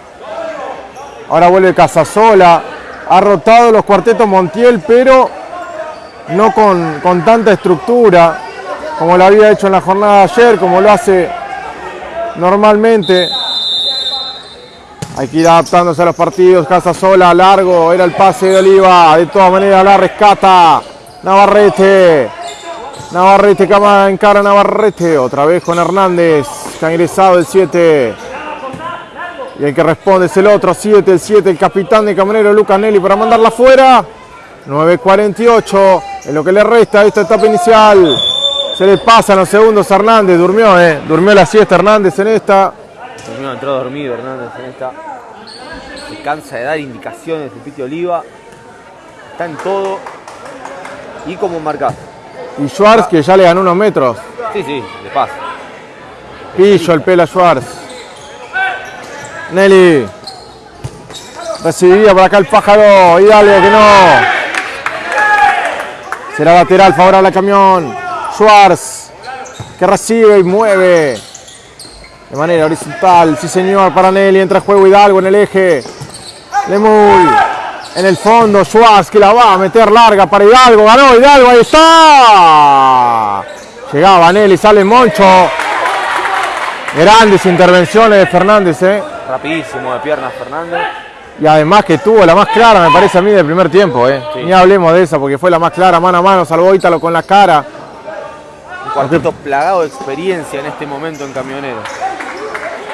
Ahora vuelve Casasola. Ha rotado los cuartetos Montiel, pero no con, con tanta estructura como lo había hecho en la jornada de ayer, como lo hace normalmente. Hay que ir adaptándose a los partidos. Casasola, largo, era el pase de Oliva. De todas maneras la rescata Navarrete. Navarrete, cama en cara Navarrete. Otra vez con Hernández, que ha ingresado el 7. Y el que responde es el otro, 7, el 7, el capitán de Camonero, Lucas Nelly, para mandarla afuera. 9.48 en lo que le resta a esta etapa inicial. Se le pasan los segundos a Hernández, durmió, eh. Durmió la siesta Hernández en esta. Durmió, entró dormido Hernández en esta. Se cansa de dar indicaciones el Piti Oliva. Está en todo. Y como marcado. Y Schwartz que ya le ganó unos metros. Sí, sí, de paso. Pillo el pelo a Schwartz. Nelly. Recibía por acá el pájaro. Hidalgo que no. Será lateral favorable al camión. Schwartz. Que recibe y mueve. De manera horizontal. Sí señor para Nelly. Entra juego Hidalgo en el eje. Lemuy. En el fondo Schwartz que la va a meter larga para Hidalgo. Ganó Hidalgo. Ahí está. Llegaba Nelly. Sale Moncho. Grandes intervenciones de Fernández, ¿eh? Rapidísimo de piernas Fernández. Y además que tuvo la más clara, me parece a mí, del primer tiempo, ¿eh? Sí. Ni hablemos de esa, porque fue la más clara, mano a mano, salvó Ítalo con la cara. Un cuarteto plagado de experiencia en este momento en camionero.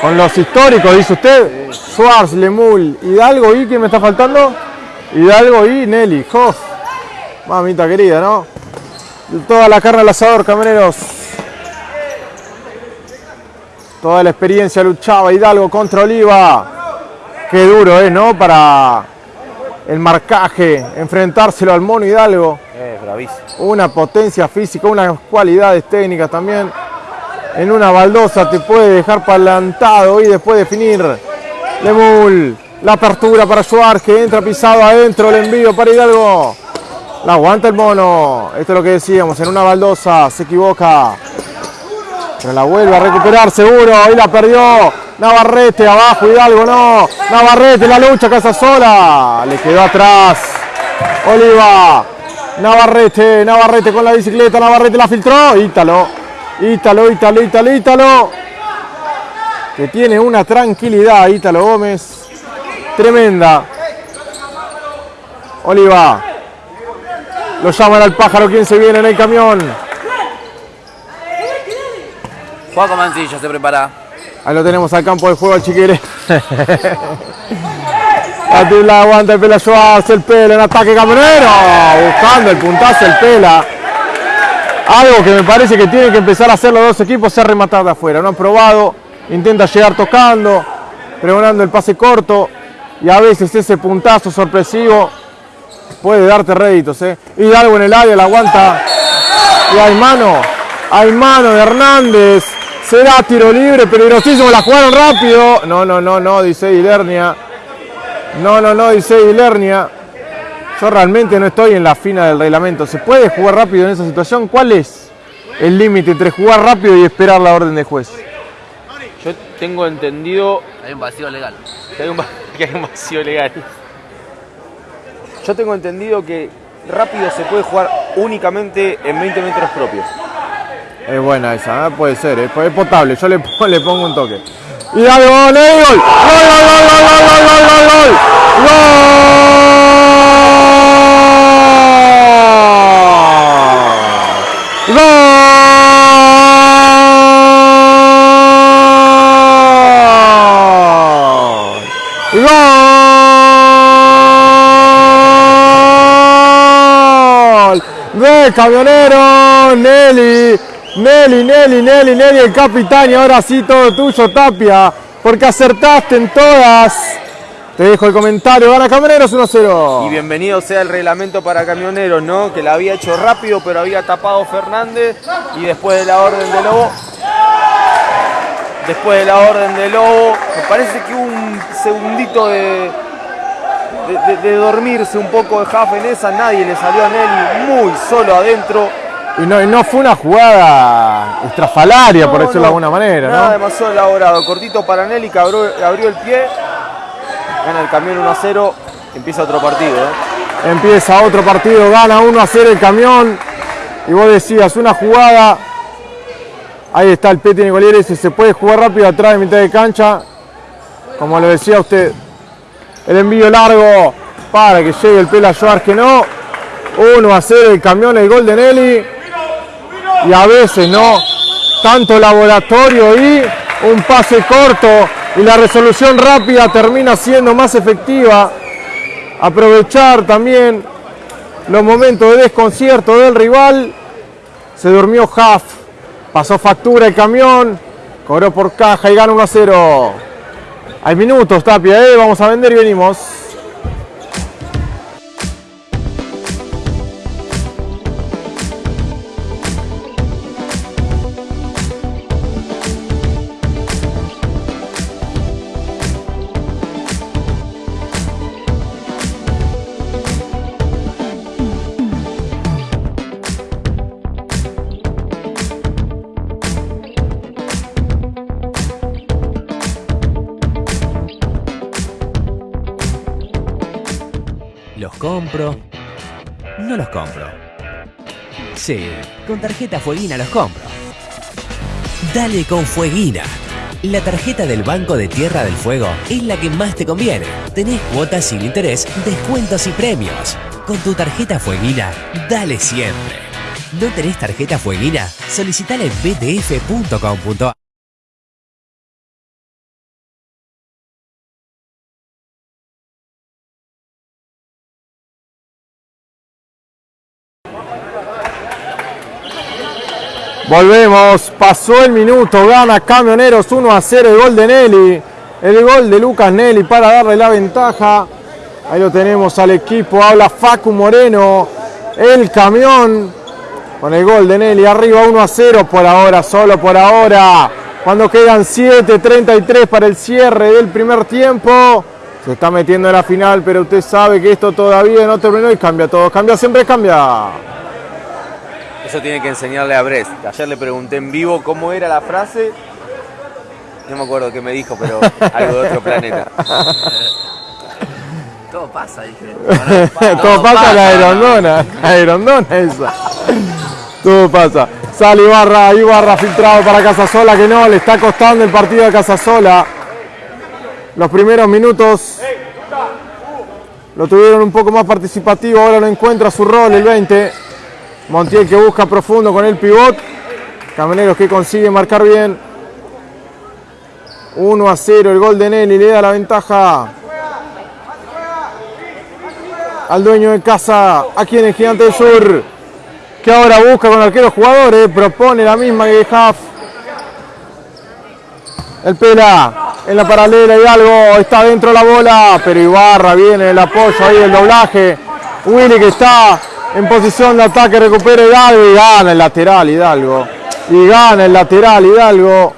Con los históricos, dice usted. Schwartz, Lemul, Hidalgo y, ¿quién me está faltando? Hidalgo y Nelly, Hoff. Mamita querida, ¿no? Toda la carne al asador, camioneros. Toda la experiencia luchaba Hidalgo contra Oliva. Qué duro es, ¿no? Para el marcaje, enfrentárselo al mono Hidalgo. Eh, bravísimo. Una potencia física, unas cualidades técnicas también. En una baldosa te puede dejar plantado y después definir. Lemul, la apertura para Schwartz que entra pisado adentro, el envío para Hidalgo. La aguanta el mono. Esto es lo que decíamos, en una baldosa se equivoca. La vuelve a recuperar seguro. Ahí la perdió. Navarrete abajo, Hidalgo no. Navarrete la lucha, casa sola. Le quedó atrás. Oliva. Navarrete, Navarrete con la bicicleta. Navarrete la filtró. Ítalo. Ítalo, Ítalo, Ítalo, Ítalo. Que tiene una tranquilidad, Ítalo Gómez. Tremenda. Oliva. Lo llaman al pájaro. ¿Quién se viene en el camión? Juaco Mancilla se prepara. Ahí lo tenemos al campo de juego al chiquire. la aguanta el pela Schwartz, el pela en ataque camionero. Buscando el puntazo el pela. Algo que me parece que tienen que empezar a hacer los dos equipos es rematar de afuera. No han probado, intenta llegar tocando, pregonando el pase corto. Y a veces ese puntazo sorpresivo puede darte réditos. ¿eh? Hidalgo en el área, la aguanta. Y hay mano, hay mano de Hernández. Será tiro libre, peligrosísimo, la jugaron rápido. No, no, no, no, dice Ilernia. No, no, no, dice Ilernia. Yo realmente no estoy en la fina del reglamento. ¿Se puede jugar rápido en esa situación? ¿Cuál es el límite entre jugar rápido y esperar la orden de juez? Yo tengo entendido Hay un vacío legal. que hay un, va- que hay un vacío legal. Yo tengo entendido que rápido se puede jugar únicamente en 20 metros propios. Es buena esa, puede ser, es potable, yo le, pongo un toque. Y dale, gol, eh, gol, gol, gol, gol, gol, gol, gol, gol, gol, gol, gol, gol, gol, de camionero Nelly. Nelly, Nelly, Nelly, Nelly, el capitán y ahora sí todo tuyo, Tapia, porque acertaste en todas. Te dejo el comentario, gana Camioneros 1-0. Y bienvenido sea el reglamento para camioneros, ¿no? Que la había hecho rápido, pero había tapado Fernández. Y después de la orden de Lobo. Después de la orden de Lobo, me parece que un segundito de, de, dormirse un poco de Huff en esa. Nadie le salió a Nelly muy solo adentro. Y no, y no fue una jugada estrafalaria, por decirlo no, de alguna manera, Nada ¿no? demasiado elaborado. Cortito para Nelly que abrió, abrió el pie. Gana el camión 1 a 0. Empieza otro partido. ¿eh? Empieza otro partido, gana 1 a 0 el camión. Y vos decías, una jugada. Ahí está el Peti Nicolieres y se puede jugar rápido atrás de mitad de cancha. Como lo decía usted. El envío largo para que llegue el Pela Joar que no. 1 a 0 el camión, el gol de Nelly. Y a veces no. Tanto laboratorio y un pase corto. Y la resolución rápida termina siendo más efectiva aprovechar también los momentos de desconcierto del rival. Se durmió Huff, pasó factura el camión, cobró por caja y gana 1 a 0. Hay minutos, Tapia, ¿eh? vamos a vender y venimos. Con tarjeta Fueguina los compro. Dale con Fueguina. La tarjeta del Banco de Tierra del Fuego es la que más te conviene. Tenés cuotas sin interés, descuentos y premios. Con tu tarjeta Fueguina, dale siempre. ¿No tenés tarjeta Fueguina? Solicitala en btf.com.ar. Volvemos, pasó el minuto, gana Camioneros 1 a 0 el gol de Nelly. El gol de Lucas Nelly para darle la ventaja. Ahí lo tenemos al equipo, habla Facu Moreno. El camión con el gol de Nelly arriba 1 a 0 por ahora, solo por ahora. Cuando quedan 7.33 para el cierre del primer tiempo. Se está metiendo en la final, pero usted sabe que esto todavía no terminó y cambia todo. Cambia siempre, cambia. Eso tiene que enseñarle a Brest. Ayer le pregunté en vivo cómo era la frase. No me acuerdo qué me dijo, pero algo de otro planeta. Todo pasa, dije. Todo pasa la aerondona, la aerondona esa. Todo pasa. Sale Ibarra, Ibarra filtrado para Casasola, que no, le está costando el partido a Casasola. Los primeros minutos lo tuvieron un poco más participativo, ahora no encuentra su rol el 20. Montiel que busca profundo con el pivot. Camioneros que consigue marcar bien. 1 a 0 el gol de Nelly, le da la ventaja al dueño de casa aquí en el Gigante del Sur, que ahora busca con arqueros jugadores, propone la misma que Huff. El Pela en la paralela y algo está dentro la bola, pero Ibarra viene el apoyo ahí del doblaje. Willy que está en posición de ataque, recupera Hidalgo y gana el lateral Hidalgo. Y gana el lateral Hidalgo.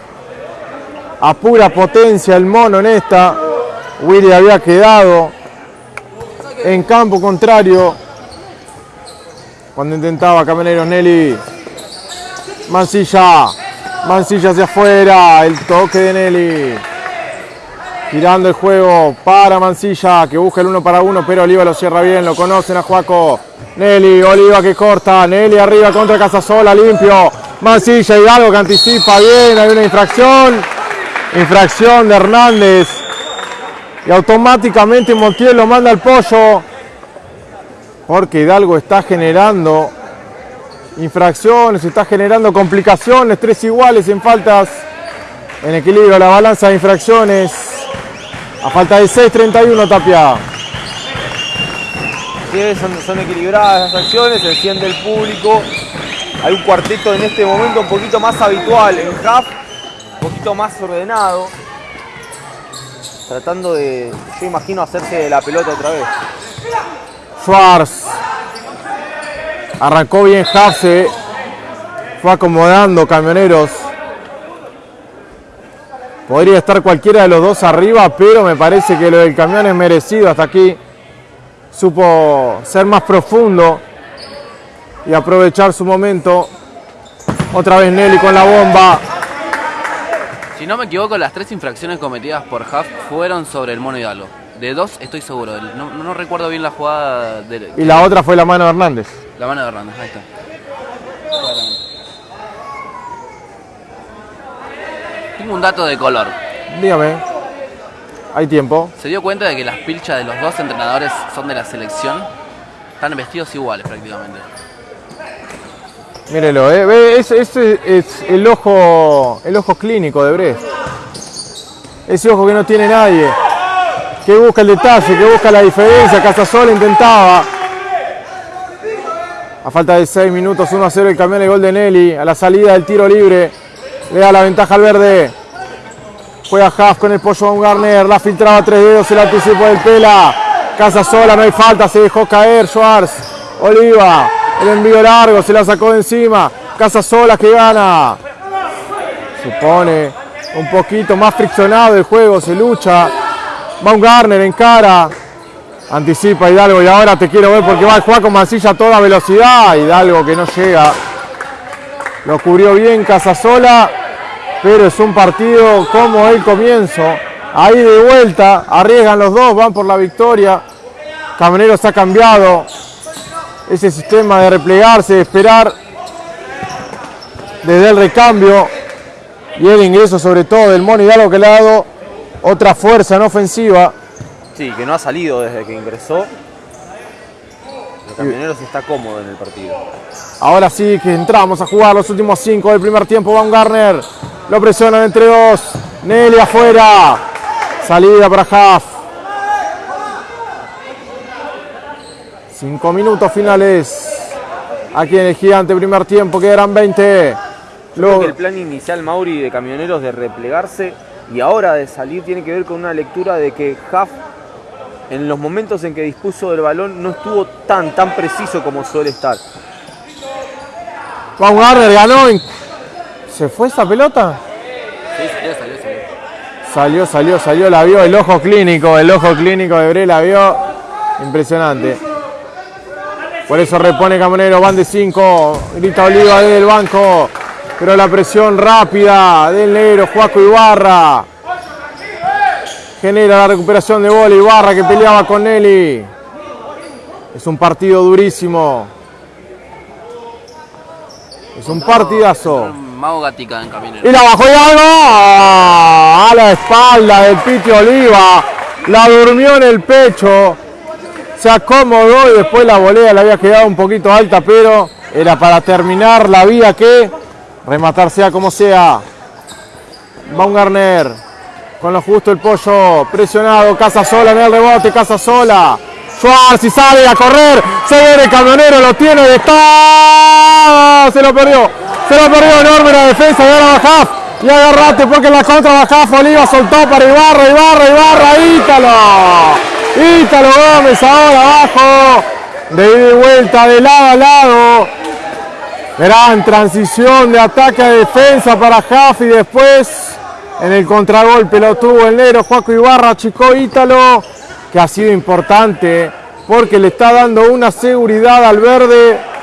A pura potencia el mono en esta. Willy había quedado en campo contrario cuando intentaba Camioneros Nelly Mancilla Mancilla hacia afuera el toque de Nelly girando el juego para Mancilla que busca el uno para uno pero Oliva lo cierra bien lo conocen a Juaco. Nelly Oliva que corta Nelly arriba contra Casasola limpio. Mancilla Hidalgo que anticipa bien hay una infracción. Infracción de Hernández. Y automáticamente Montiel lo manda al pollo porque Hidalgo está generando infracciones, está generando complicaciones, tres iguales en faltas. En equilibrio la balanza de infracciones a falta de 6.31 Tapia Sí, son, son equilibradas las acciones, se enciende el público. Hay un cuarteto en este momento un poquito más habitual en half, un poquito más ordenado. Tratando de, yo imagino, hacerse de la pelota otra vez. Schwarz. Arrancó bien Half, se fue acomodando camioneros. Podría estar cualquiera de los dos arriba, pero me parece que lo del camión es merecido hasta aquí. Supo ser más profundo y aprovechar su momento. Otra vez Nelly con la bomba. Si no me equivoco, las tres infracciones cometidas por Huff fueron sobre el mono Hidalgo. De dos estoy seguro. No, no recuerdo bien la jugada de Y la otra fue la mano de Hernández. la mano de Hernández. Ahí está. Tengo un dato de color. Dígame. Hay tiempo. ¿Se dio cuenta de que las pilchas de los dos entrenadores son de la selección? Están vestidos iguales prácticamente. Mírelo, eh. Ese, es el ojo, el ojo clínico de Brest. Ese ojo que no tiene nadie. Que busca el detalle, que busca la diferencia. Casasola intentaba. A falta de 6 minutos, 1 a 0 el camión el gol de Nelly. A la salida del tiro libre. Le da la ventaja al verde. Juega Haas con el pollo Garner. La filtraba tres dedos. El anticipo del Pela. Casasola, no hay falta. Se dejó caer Schwartz. Oliva. El envío largo. Se la sacó de encima. Casasola que gana. Se pone un poquito más friccionado el juego. Se lucha. Baumgartner en cara. Anticipa Hidalgo y ahora te quiero ver porque va a jugar con Mancilla a toda velocidad. Hidalgo que no llega. Lo cubrió bien Casasola. Pero es un partido como el comienzo. Ahí de vuelta. Arriesgan los dos. Van por la victoria. Camioneros ha cambiado ese sistema de replegarse, de esperar desde el recambio y el ingreso sobre todo del Mono Hidalgo que le ha dado otra fuerza en ofensiva. Sí, que no ha salido desde que ingresó. El Camioneros está cómodo en el partido. Ahora sí que entramos a jugar los últimos cinco del primer tiempo. Van Garner lo presionan entre dos. Nelly afuera. Salida para Haaf. Cinco minutos finales. Aquí en el gigante primer tiempo quedarán 20. Yo creo Lo- que el plan inicial Mauri de Camioneros de replegarse y ahora de salir tiene que ver con una lectura de que Huff en los momentos en que dispuso del balón no estuvo tan tan preciso como suele estar. Baumgartner ganó. en- ¿Se fue esa pelota? Sí, salió, salió, salió. Salió, salió, salió, la vio el ojo clínico, el ojo clínico de Bre la vio. Impresionante. Por eso repone Camonero, van de 5, grita Oliva desde el banco. Pero la presión rápida del negro Juaco Ibarra. Genera la recuperación de bola Ibarra que peleaba con Nelly. Es un partido durísimo. Es un partidazo. Mago Gatica en camionero. Y la bajó Hidalgo a la espalda del Piti Oliva. La durmió en el pecho. Se acomodó y después la volea le había quedado un poquito alta, pero era para terminar la vía que rematar sea como sea. Baumgartner con lo justo el pollo presionado. Casa sola en el rebote, casa sola. Y sale a correr. Se viene el camionero, lo tiene y está. Se lo perdió. Se lo perdió enorme la defensa de ahora Bajaf. Y agarrate porque la contra Bajaf Oliva soltó para Ibarra, Ibarra, Ibarra, Ítalo. Ítalo Gómez ahora abajo. De ida y vuelta, de lado a lado. Gran transición de ataque a defensa para Jaf y después en el contragolpe lo tuvo el negro Juaco Ibarra, Chico Ítalo, que ha sido importante porque le está dando una seguridad al verde.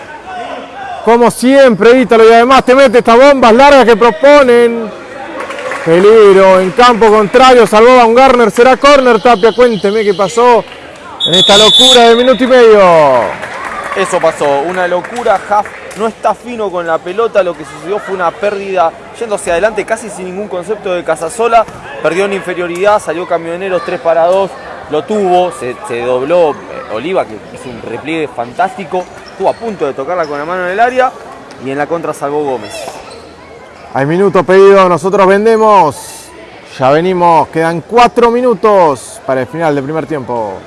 Como siempre, Ítalo, y además te mete estas bombas largas que proponen. Peligro en campo contrario, salvó a un Garner, será corner, Tapia, cuénteme qué pasó en esta locura de minuto y medio. Eso pasó, una locura. Huff no está fino con la pelota. Lo que sucedió fue una pérdida yendo hacia adelante casi sin ningún concepto de Casasola. Perdió en inferioridad, salió Camioneros 3 para 2. Lo tuvo, se, se dobló eh, Oliva, que hizo un repliegue fantástico. Estuvo a punto de tocarla con la mano en el área. Y en la contra salvó Gómez. Hay minutos pedidos, nosotros vendemos. Ya venimos, quedan cuatro minutos para el final del primer tiempo.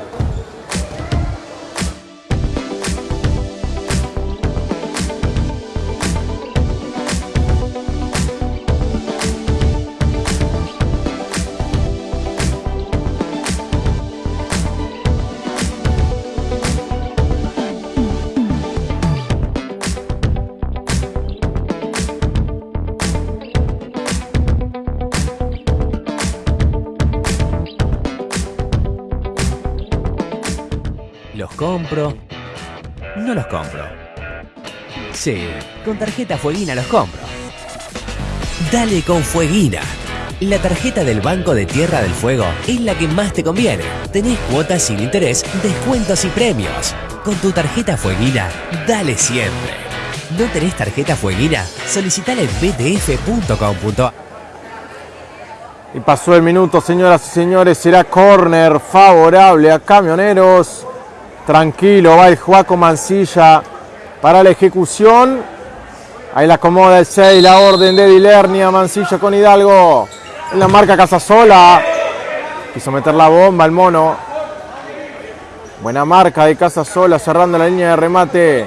Sí, con tarjeta Fueguina los compro. Dale con Fueguina. La tarjeta del Banco de Tierra del Fuego es la que más te conviene. Tenés cuotas sin interés, descuentos y premios. Con tu tarjeta Fueguina, dale siempre. ¿No tenés tarjeta Fueguina? Solicitala en btf.com.ar Y pasó el minuto, señoras y señores. Será córner favorable a Camioneros. Tranquilo, va el Juaco Mancilla para la ejecución. Ahí la acomoda el 6, la orden de Dilernia, Mancilla con Hidalgo. En la marca Casasola. Quiso meter la bomba el mono. Buena marca de Casasola cerrando la línea de remate.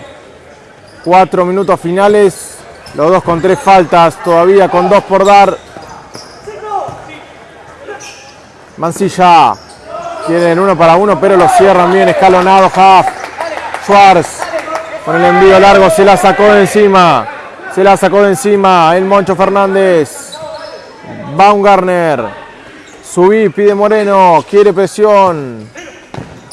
Cuatro minutos finales. Los dos con tres faltas. Todavía con dos por dar. Mancilla. Tienen uno para uno, pero lo cierran bien. Escalonado Haft. Schwartz. Con el envío largo se la sacó de encima. Se la sacó de encima el Moncho Fernández. Baumgartner. Subí, pide Moreno. Quiere presión.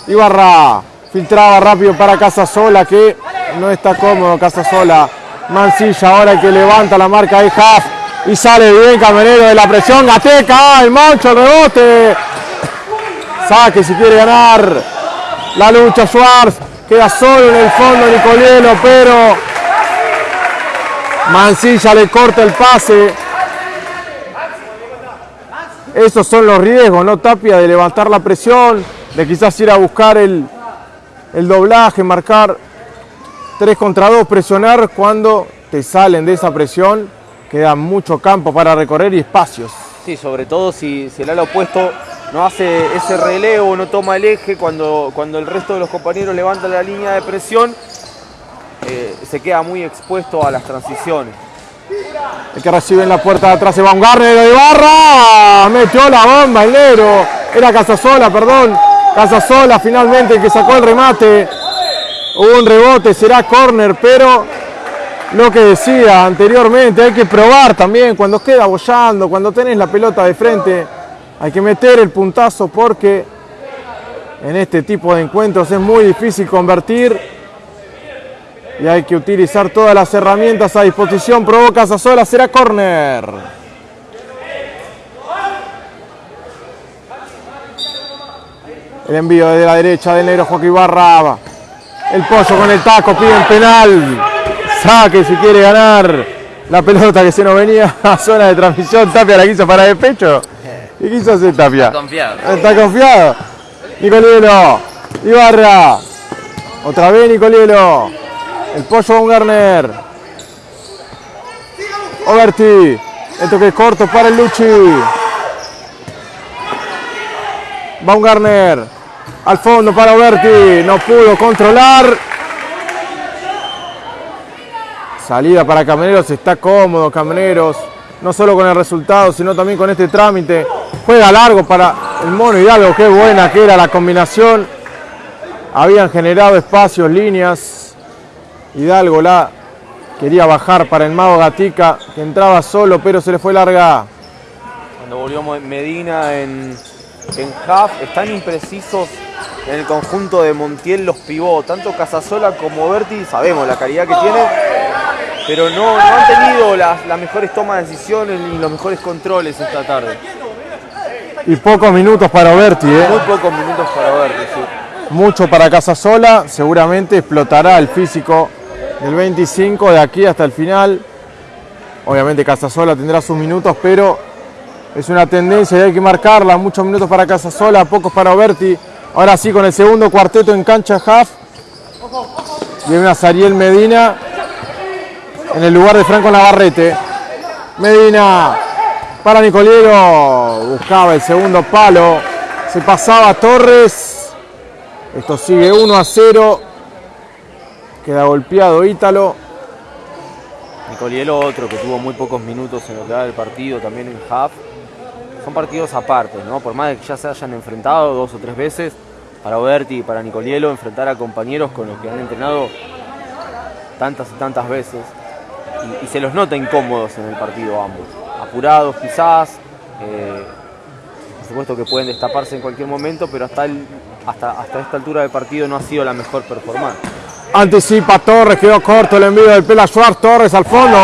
Ibarra. Filtraba rápido para Casasola que no está cómodo Casasola. Mancilla ahora que levanta la marca de Haft. Y sale bien Camerero de la presión. Gateca. El Moncho, el rebote. Saque si quiere ganar. La lucha Schwartz. Queda solo en el fondo Nicolielo, pero Mancilla le corta el pase. Esos son los riesgos, ¿no? Tapia de levantar la presión, de quizás ir a buscar el, el doblaje, marcar 3 contra 2, presionar cuando te salen de esa presión. Queda mucho campo para recorrer y espacios. Sí, sobre todo si, si el ala opuesto no hace ese relevo, no toma el eje, cuando, cuando el resto de los compañeros levantan la línea de presión, eh, se queda muy expuesto a las transiciones. El que recibe en la puerta de atrás es Baumgartner de Barra. Metió la bomba el negro. Era Casasola, perdón. Casasola finalmente que sacó el remate. Hubo un rebote, será córner, pero lo que decía anteriormente, hay que probar también cuando queda bollando, cuando tenés la pelota de frente, hay que meter el puntazo porque en este tipo de encuentros es muy difícil convertir y hay que utilizar todas las herramientas a disposición. Provoca sola, será córner. El envío desde la derecha del negro Joaquín Barra. El pollo con el taco, pide un penal. Saque si quiere ganar. La pelota que se nos venía a zona de transmisión. Tapia la quiso para de pecho. ¿Qué quiso hacer Tapia? Está confiado. Está confiado. Nicolielo. Ibarra. Otra vez Nicolielo. El pollo Baumgartner. Oberti. El toque corto para el Luchi. Baumgartner. Al fondo para Oberti. No pudo controlar. Salida para Camineros. Está cómodo Camineros. No solo con el resultado, sino también con este trámite. Juega largo para el Mono Hidalgo. Qué buena que era la combinación. Habían generado espacios, líneas. Hidalgo la quería bajar para el Mago Gatica, que entraba solo, pero se le fue larga. Cuando volvió Medina en, en half, están imprecisos en el conjunto de Montiel los pivot, tanto Casasola como Berti, sabemos la calidad que tienen, pero no, no han tenido las, las mejores tomas de decisiones ni los mejores controles esta tarde. Y pocos minutos para Berti, ¿eh? Muy pocos minutos para Berti, sí. mucho para Casasola. Seguramente explotará el físico del 25 de aquí hasta el final. Obviamente Casasola tendrá sus minutos, pero es una tendencia y hay que marcarla. Muchos minutos para Casasola, pocos para Oberti. Ahora sí, con el segundo cuarteto en cancha half. Viene a Sariel Medina en el lugar de Franco Navarrete. Medina para Nicoliero. Buscaba el segundo palo. Se pasaba Torres. Esto sigue 1 a 0. Queda golpeado Ítalo. Nicolielo otro que tuvo muy pocos minutos en lo que va del partido, también en half. Son partidos aparte, ¿no? Por más de que ya se hayan enfrentado dos o tres veces, para Oberti y para Nicolielo enfrentar a compañeros con los que han entrenado tantas y tantas veces. Y, se los nota incómodos en el partido ambos. Apurados quizás, eh, por supuesto que pueden destaparse en cualquier momento, pero hasta hasta, hasta esta altura del partido no ha sido la mejor performance. Anticipa Torres, quedó corto el envío del Pela Torres al fondo.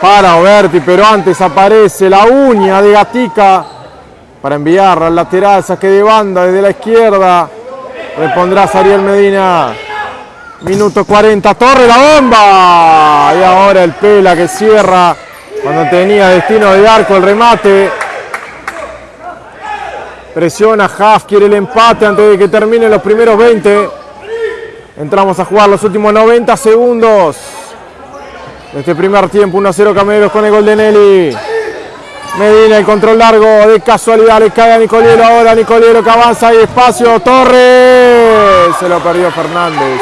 Para Oberti, pero antes aparece la uña de Gatica para enviar al lateral, saque de banda desde la izquierda. Repondrá Sariel Medina. Minuto 40, Torre la bomba. Y ahora el Pela que cierra cuando tenía destino de arco el remate. Presiona Haft, quiere el empate antes de que terminen los primeros 20. Entramos a jugar los últimos 90 segundos. Este primer tiempo, 1-0 Cameros con el gol de Nelly. Medina, el control largo, de casualidad le cae a Nicoliero ahora, Nicoliero que avanza y espacio, Torres, se lo perdió Fernández,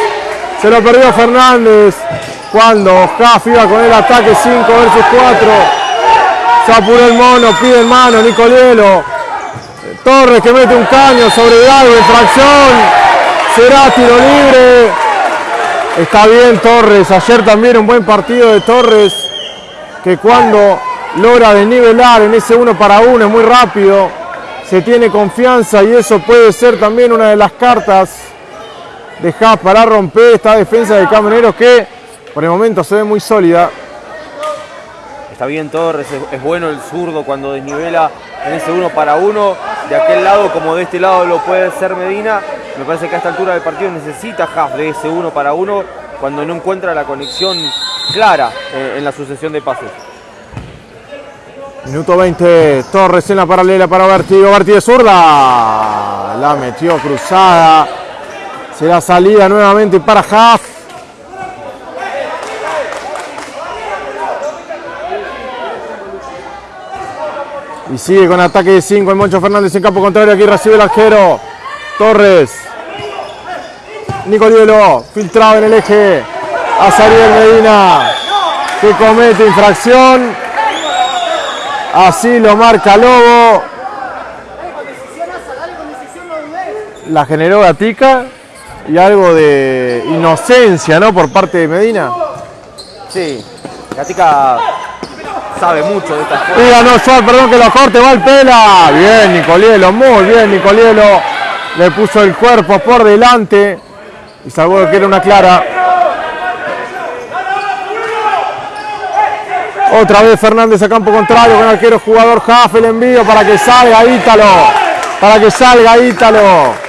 se lo perdió Fernández, cuando Jaf iba con el ataque 5 versus 4, se apuró el mono, pide en mano, Nicoliero, Torres que mete un caño sobre Hidalgo, infracción, será tiro libre, está bien Torres, ayer también un buen partido de Torres, que cuando logra desnivelar en ese uno para uno, es muy rápido, se tiene confianza y eso puede ser también una de las cartas de Haas para romper esta defensa de Camineros que por el momento se ve muy sólida. Está bien Torres, es, bueno el zurdo cuando desnivela en ese uno para uno, de aquel lado como de este lado lo puede ser Medina. Me parece que a esta altura del partido necesita Haas de ese uno para uno cuando no encuentra la conexión clara eh, en la sucesión de pases. Minuto 20, Torres en la paralela para Berti, Berti de zurda, la metió cruzada, será salida nuevamente para Haas. Y sigue con ataque de 5 el Moncho Fernández en campo contrario, aquí recibe el arquero, Torres, Nicolielo, filtrado en el eje, a Sariel Medina, que comete infracción, Así lo marca Lobo. La generó Gatica y algo de inocencia, ¿no? Por parte de Medina. Sí, Gatica sabe mucho de estas cosas. Y ganó Suárez, perdón que lo corte, va el pela. Bien, Nicolielo, muy bien, Nicolielo. Le puso el cuerpo por delante y salvó que era una clara. Otra vez Fernández a campo contrario con arquero jugador Jaff, el envío para que salga Ítalo. Para que salga Ítalo.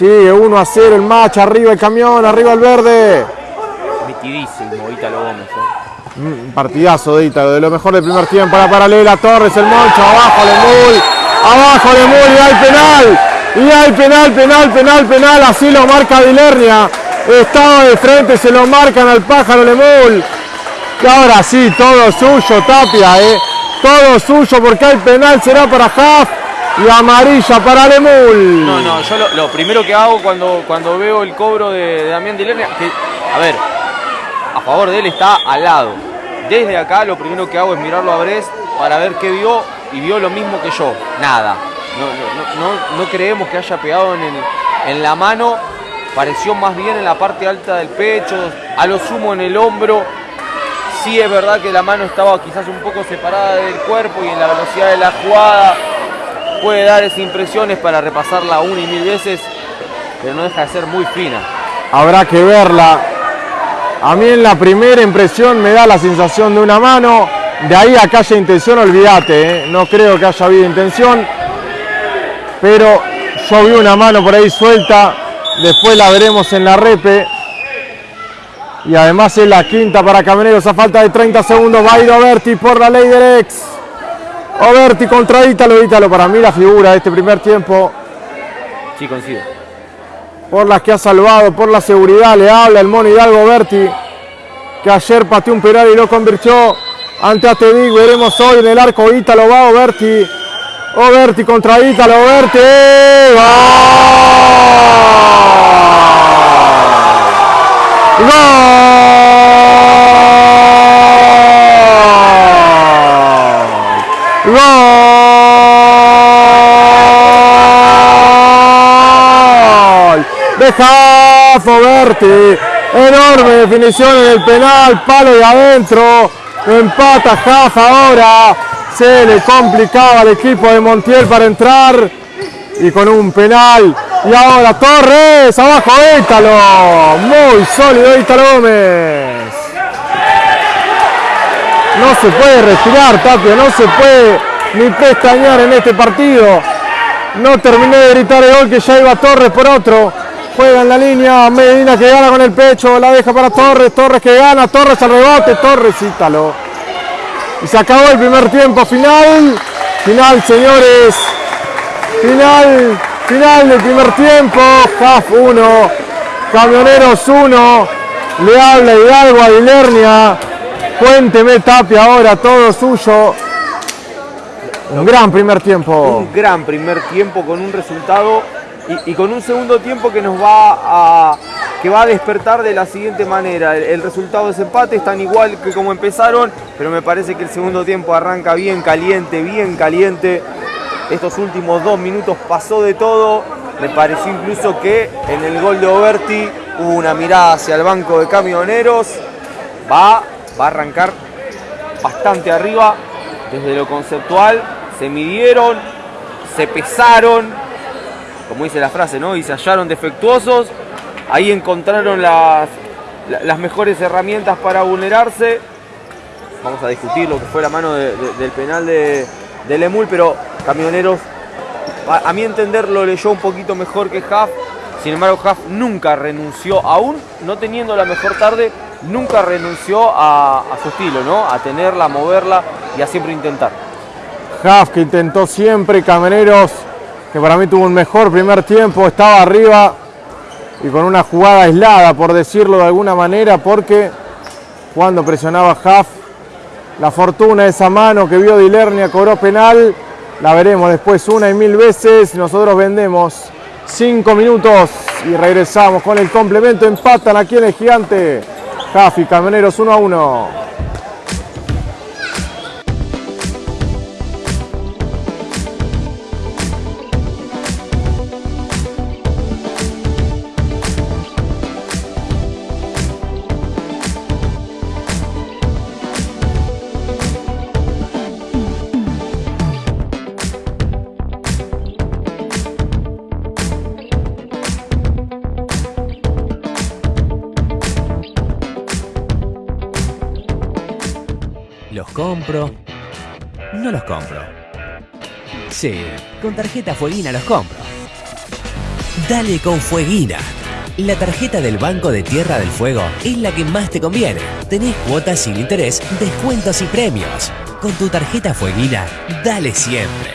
Sigue 1 a 0 el match, arriba el camión, arriba el verde. Metidísimo Ítalo Gómez. ¿eh? Un partidazo de Ítalo, de lo mejor del primer tiempo. La paralela Torres, el Moncho, abajo Lemul. Abajo Lemul y hay penal. Y hay penal, penal, penal, penal. Así lo marca Dilernia. Estaba de frente, se lo marcan al pájaro Lemul. Y ahora sí, todo suyo, Tapia, ¿eh? Todo suyo porque el penal será para Haas y amarilla para Lemul. No, no, yo lo, primero que hago cuando, cuando veo el cobro de, Damián Dilernia, que, a ver, a favor de él está al lado. Desde acá lo primero que hago es mirarlo a Brest para ver qué vio y vio lo mismo que yo, nada. No, no, no, creemos que haya pegado en, en la mano, pareció más bien en la parte alta del pecho, a lo sumo en el hombro. Sí es verdad que la mano estaba quizás un poco separada del cuerpo y en la velocidad de la jugada puede dar esas impresiones para repasarla una y mil veces, pero no deja de ser muy fina. Habrá que verla. A mí en la primera impresión me da la sensación de una mano. De ahí a que haya intención, olvídate. ¿eh? No creo que haya habido intención. Pero yo vi una mano por ahí suelta. Después la veremos en la repe. Y además es la quinta para Camineros a falta de 30 segundos. Ir Oberti por la ley del ex. Oberti contra Ítalo. Ítalo para mí la figura de este primer tiempo. Sí, coincido. por las que ha salvado, por la seguridad, le habla el mono Hidalgo Berti, que ayer pateó un penal y lo convirtió ante Atevic, veremos hoy en el arco Ítalo va Oberti, Oberti contra Ítalo, Oberti, ¡Gol! ¡Gol! ¡Gol! De Jafo Berti. Enorme definición en el penal, palo de adentro. Empata Jafa ahora. Se le complicaba al equipo de Montiel para entrar. y con un penal. Y ahora Torres, abajo Ítalo. Muy sólido Ítalo Gómez. No se puede respirar, Tapia, no se puede ni pestañear en este partido. No terminé de gritar el gol que ya iba Torres por otro. Juega en la línea, Medina que gana con el pecho, la deja para Torres, Torres que gana, Torres al rebote, Torres Ítalo. Y se acabó el primer tiempo final. Final, señores. Final, final del primer tiempo. CAF 1, Camioneros 1. Le habla Hidalgo a Ilernia. Cuénteme, Tapia, ahora todo suyo. Un gran primer tiempo. Un gran primer tiempo con un resultado y, con un segundo tiempo que nos va a que va a despertar de la siguiente manera. El, el resultado de ese empate es tan igual que como empezaron, pero me parece que el segundo tiempo arranca bien caliente, bien caliente. Estos últimos dos minutos pasó de todo. Me pareció incluso que en el gol de Oberti hubo una mirada hacia el banco de camioneros. Va, va a arrancar bastante arriba desde lo conceptual. Se midieron, se pesaron, como dice la frase, ¿no? Y se hallaron defectuosos. Ahí encontraron las, la- las mejores herramientas para vulnerarse. Vamos a discutir lo que fue la mano de- de- del penal de, de Lemul, pero Camioneros, a, mi entender, lo leyó un poquito mejor que Huff. Sin embargo, Huff nunca renunció, aún no teniendo la mejor tarde, nunca renunció a, a su estilo, ¿no? A tenerla, a moverla y a siempre intentar. Huff que intentó siempre, Camioneros que para mí tuvo un mejor primer tiempo, estaba arriba y con una jugada aislada, por decirlo de alguna manera, porque cuando presionaba Huff, la fortuna de esa mano que vio Dilernia cobró penal, la veremos después una y mil veces, nosotros vendemos cinco minutos y regresamos con el complemento, empatan aquí en el gigante, Huff y Camioneros 1 a 1. Sí, con tarjeta Fueguina los compro. Dale con Fueguina. La tarjeta del Banco de Tierra del Fuego es la que más te conviene. Tenés cuotas sin interés, descuentos y premios. Con tu tarjeta Fueguina, dale siempre.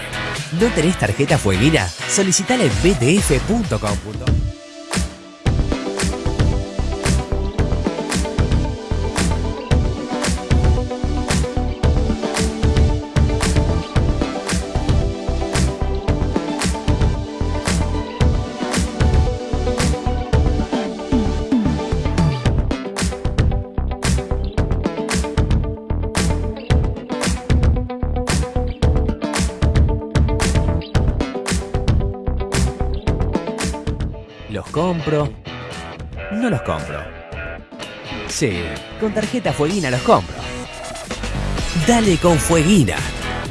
¿No tenés tarjeta Fueguina? Solicitala en btf.com. No los compro. Sí, con tarjeta Fueguina los compro. Dale con Fueguina.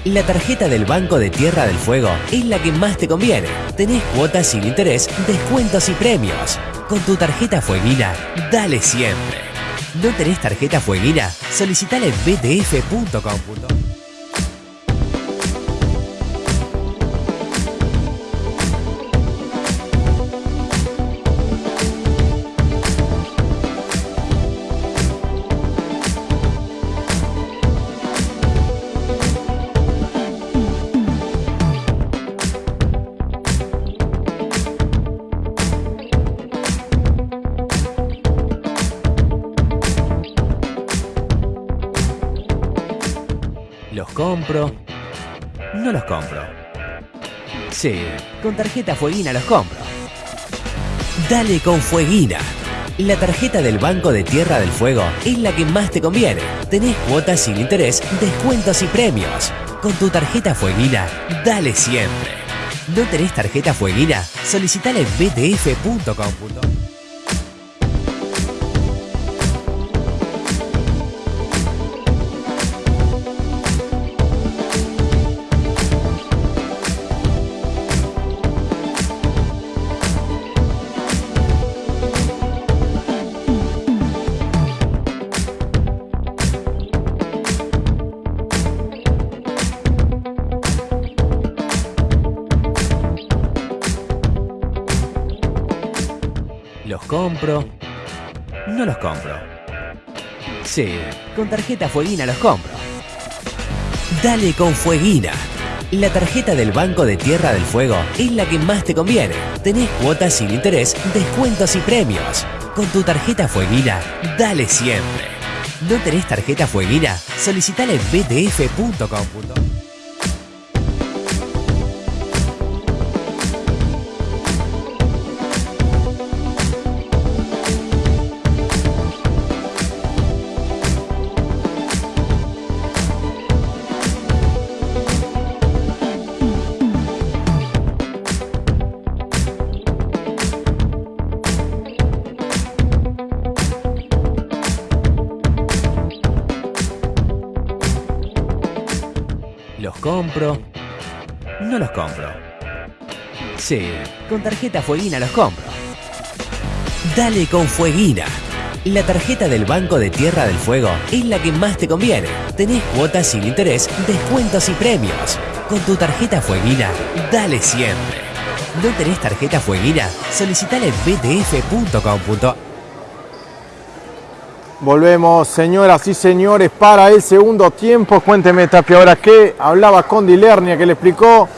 La tarjeta del Banco de Tierra del Fuego es la que más te conviene. Tenés cuotas sin interés, descuentos y premios. Con tu tarjeta Fueguina, dale siempre. ¿No tenés tarjeta Fueguina? Solicitala en btf.com. No los compro. Sí, con tarjeta Fueguina los compro. Dale con Fueguina. La tarjeta del Banco de Tierra del Fuego es la que más te conviene. Tenés cuotas sin interés, descuentos y premios. Con tu tarjeta Fueguina, dale siempre. ¿No tenés tarjeta Fueguina? Solicitala en btf.com. compro? No los compro. Sí, con tarjeta Fueguina los compro. Dale con Fueguina. La tarjeta del Banco de Tierra del Fuego es la que más te conviene. Tenés cuotas sin interés, descuentos y premios. Con tu tarjeta Fueguina, dale siempre. ¿No tenés tarjeta Fueguina? Solicitala en btf.com. Sí, con tarjeta Fueguina los compro. Dale con Fueguina. La tarjeta del Banco de Tierra del Fuego es la que más te conviene. Tenés cuotas sin interés, descuentos y premios. Con tu tarjeta Fueguina, dale siempre. ¿No tenés tarjeta Fueguina? Solicitala en btf.com. Volvemos, señoras y señores, para el segundo tiempo. Cuénteme, Tapia, ahora que hablaba con Dilernia, que le explicó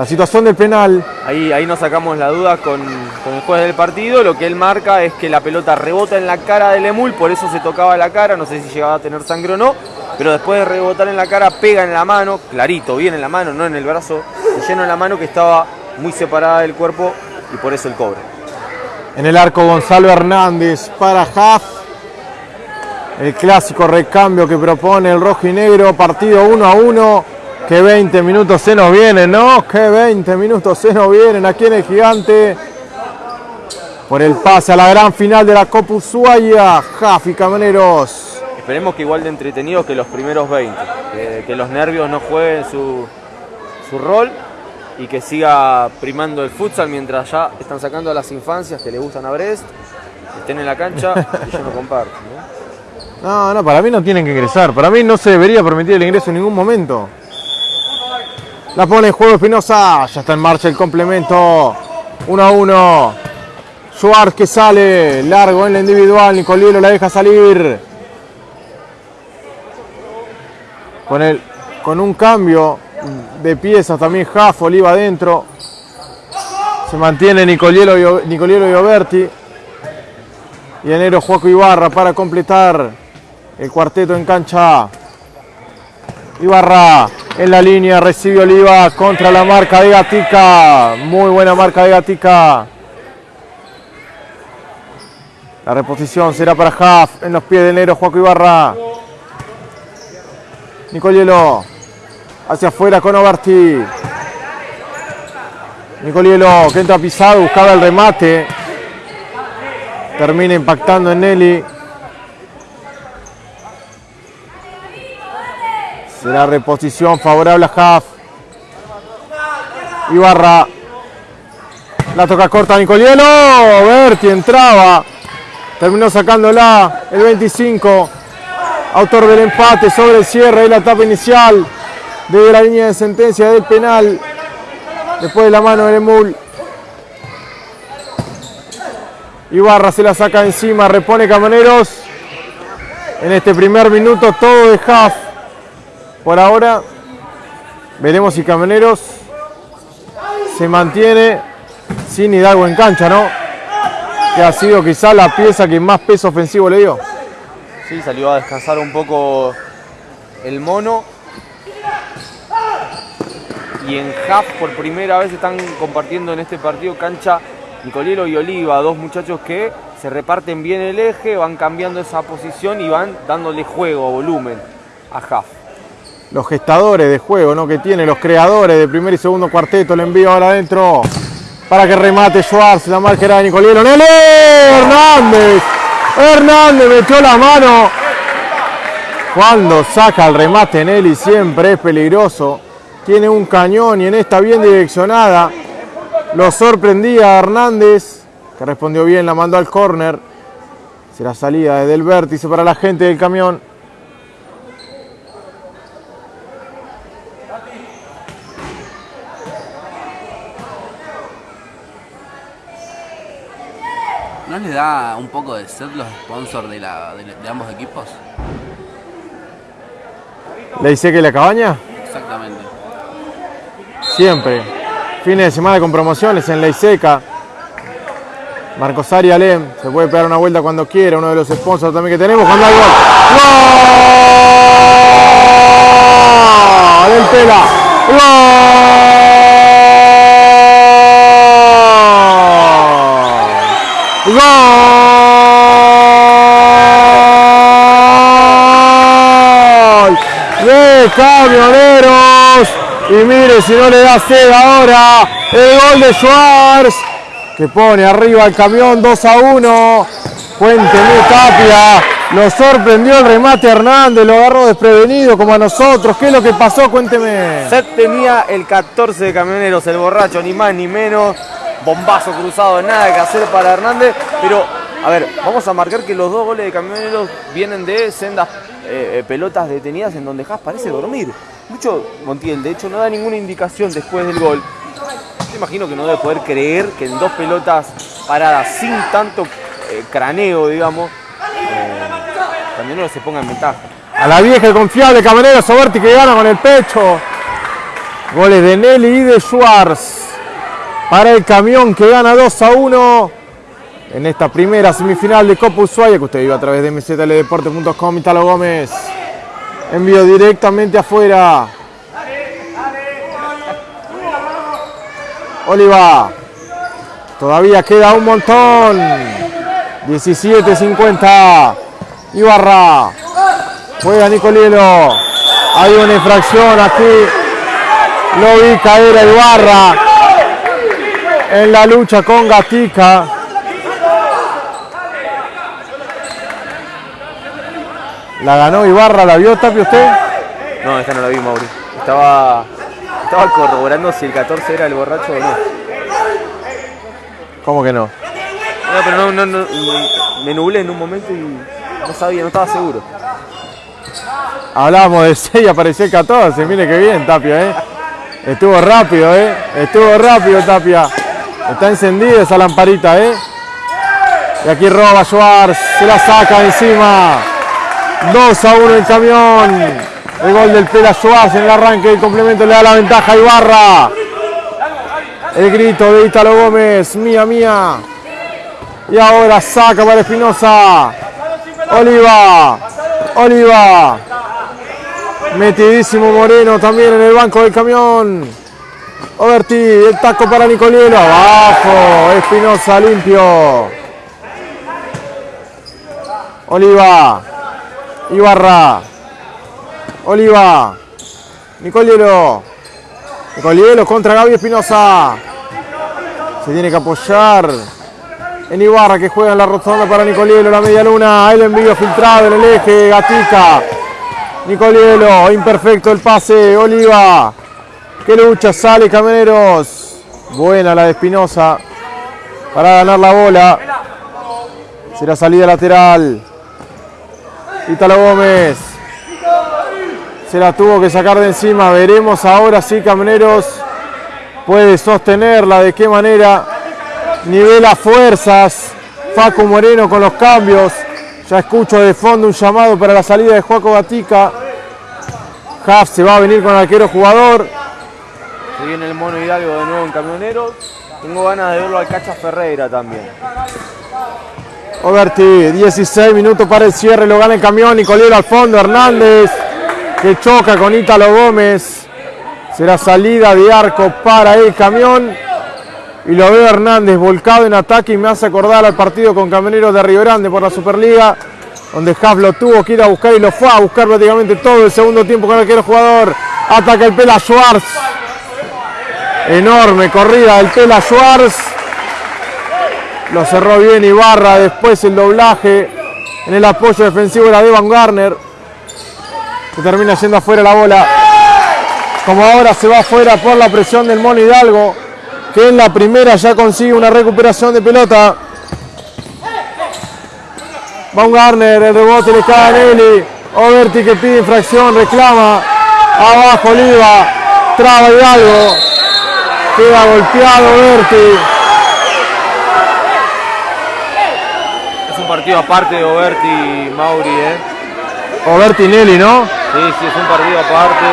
la situación del penal. Ahí, ahí nos sacamos la duda con, con el juez del partido. Lo que él marca es que la pelota rebota en la cara del Emul, por eso se tocaba la cara. No sé si llegaba a tener sangre o no, pero después de rebotar en la cara, pega en la mano, clarito, bien en la mano, no en el brazo, y lleno en la mano que estaba muy separada del cuerpo y por eso el cobre. En el arco Gonzalo Hernández para Haft. El clásico recambio que propone el rojo y negro, partido 1 a 1. Que 20 minutos se nos vienen, ¿no? Que 20 minutos se nos vienen aquí en el gigante. Por el pase a la gran final de la Copa Ushuaia, Jafi Camaneros. Esperemos que igual de entretenidos que los primeros 20. Que, que los nervios no jueguen su, su rol y que siga primando el futsal mientras ya están sacando a las infancias que le gustan a Brest, estén en la cancha y yo no comparto. ¿no? No, no, para mí no tienen que ingresar. Para mí no se debería permitir el ingreso en ningún momento. La pone en juego Espinosa. Ya está en marcha el complemento. 1 a 1. Schwartz que sale. Largo en la individual. Nicolielo la deja salir. Con, el, con un cambio de piezas también Jaff, Oliva adentro. Se mantiene Nicolielo Nicolielo y Oberti. Y enero Juaco Ibarra para completar el cuarteto en cancha. Ibarra en la línea, recibe Oliva contra la marca de Gatica. Muy buena marca de Gatica. La reposición será para Haft en los pies de enero Juaco Ibarra. Nicolielo hacia afuera con Oberti. Nicolielo que entra pisado, buscaba el remate. Termina impactando en Nelly. Será reposición favorable a Haft. Ibarra. La toca corta Nicolielo. Berti entraba. Terminó sacándola el 25. Autor del empate sobre el cierre y la etapa inicial. Desde la línea de sentencia del penal. Después de la mano del Emul. Ibarra se la saca encima, repone Camaneros. En este primer minuto todo de half. Por ahora veremos si Camaneros se mantiene sin Hidalgo en cancha, ¿no? Que ha sido quizá la pieza que más peso ofensivo le dio. Sí, salió a descansar un poco el mono. Y en half por primera vez están compartiendo en este partido cancha Nicolielo y Oliva, dos muchachos que se reparten bien el eje, van cambiando esa posición y van dándole juego, volumen a Haft. Los gestadores de juego, ¿no? Que tiene los creadores de primer y segundo cuarteto. Le envío ahora adentro para que remate Schwartz. La marca era de Nicolielo. ¡Nelly! Hernández. Hernández metió la mano. Cuando saca el remate Nelly siempre es peligroso. Tiene un cañón y en esta bien direccionada. Lo sorprendía Hernández, que respondió bien, la mandó al córner. Será salida desde el vértice para la gente del camión. ¿No les da un poco de sed los sponsors de, la, de, de ambos equipos? ¿Le dice que la cabaña? Exactamente. Siempre. Fines de semana con promociones en Ley Seca. Marcos Ari Alem, se puede pegar una vuelta cuando quiera, uno de los sponsors también que tenemos. Cuando hay gol. ¡Gol! Del Tela. ¡Gol! ¡Gol! De Camioneros. Y mire si no le da sed ahora. El gol de Schwartz. Que pone arriba el camión 2 a 1. Cuénteme Tapia. Lo sorprendió el remate Hernández. Lo agarró desprevenido como a nosotros. ¿Qué es lo que pasó? Cuénteme. Set tenía el 14 de camioneros, el borracho, ni más ni menos. Bombazo cruzado, nada que hacer para Hernández. Pero, a ver, vamos a marcar que los dos goles de camioneros vienen de sendas eh, eh, pelotas detenidas en donde Haas parece dormir. Mucho Montiel, de hecho, no da ninguna indicación después del gol. Yo imagino que no debe poder creer que en dos pelotas paradas sin tanto eh, craneo, digamos, eh, camioneros se ponga en ventaja. A la vieja y confiable Camarero Soberti que gana con el pecho. Goles de Nelly y de Schwartz. Para el camión que gana 2 a 1 en esta primera semifinal de Copa Ushuaia que usted vive a través de mzldeporte.com Italo Gómez. Envío directamente afuera. Oliva. Todavía queda un montón. 17-50. Ibarra. Juega Nicolielo. Hay una infracción aquí. Lo vi caer a Ibarra. En la lucha con Gatica. La ganó Ibarra, ¿la vio Tapio usted? No, esta no la vi, Mauri. Estaba, estaba corroborando si el 14 era el borracho o no. ¿Cómo que no? No, pero no, no, no, me nublé en un momento y no sabía, no estaba seguro. Hablábamos de 6 y apareció el 14. Mire qué bien, Tapia, ¿eh? Estuvo rápido, ¿eh? Estuvo rápido, Tapia. Está encendida esa lamparita, ¿eh? Y aquí roba Schwartz. Se la saca encima. 2 a 1 el camión. El gol del Pela Schwartz en el arranque del complemento le da la ventaja a Ibarra. El grito de Italo Gómez. Mía, mía. Y ahora saca para Espinosa. Oliva. Oliva. Metidísimo Moreno también en el banco del camión. Overti, el taco para Nicolielo. Abajo. Espinosa limpio. Oliva. Ibarra. Oliva. Nicolielo. Nicolielo contra Gaby Espinosa. Se tiene que apoyar en Ibarra que juega en la rotonda para Nicolielo, la media luna, el envío filtrado en el eje, Gatica, Nicolielo, imperfecto el pase, Oliva, que lucha, sale Cameneros, buena la de Espinosa para ganar la bola, será salida lateral, Italo Gómez, se la tuvo que sacar de encima, veremos ahora si Cameneros puede sostenerla, de qué manera nivela fuerzas. Facu Moreno con los cambios. Ya escucho de fondo un llamado para la salida de Joaco Gatica. Huff se va a venir con el arquero jugador. Se viene el mono Hidalgo de nuevo en camioneros. Tengo ganas de verlo al Cacha Ferreira también. Oberti, 16 minutos para el cierre, lo gana el camión, Nicoliero al fondo, Hernández, que choca con Ítalo Gómez. Será salida de arco para el camión. Y lo veo Hernández volcado en ataque y me hace acordar al partido con Camioneros de Río Grande por la Superliga, donde Haas lo tuvo que ir a buscar y lo fue a buscar prácticamente todo el segundo tiempo con el arquero jugador. Ataca el Pela Schwartz. Enorme corrida del Pela Schwartz. Lo cerró bien Ibarra, después el doblaje en el apoyo defensivo era de Van Garner, que termina yendo afuera la bola. Como ahora se va afuera por la presión del Mono Hidalgo que en la primera ya consigue una recuperación de pelota. Baumgartner, el rebote le cae a Nelly. Oberti que pide infracción, reclama. Abajo Oliva, traba Hidalgo. Queda golpeado Oberti. Es un partido aparte de Oberti y Mauri, ¿eh? Oberti y Nelly, ¿no? Sí, sí, es un partido aparte.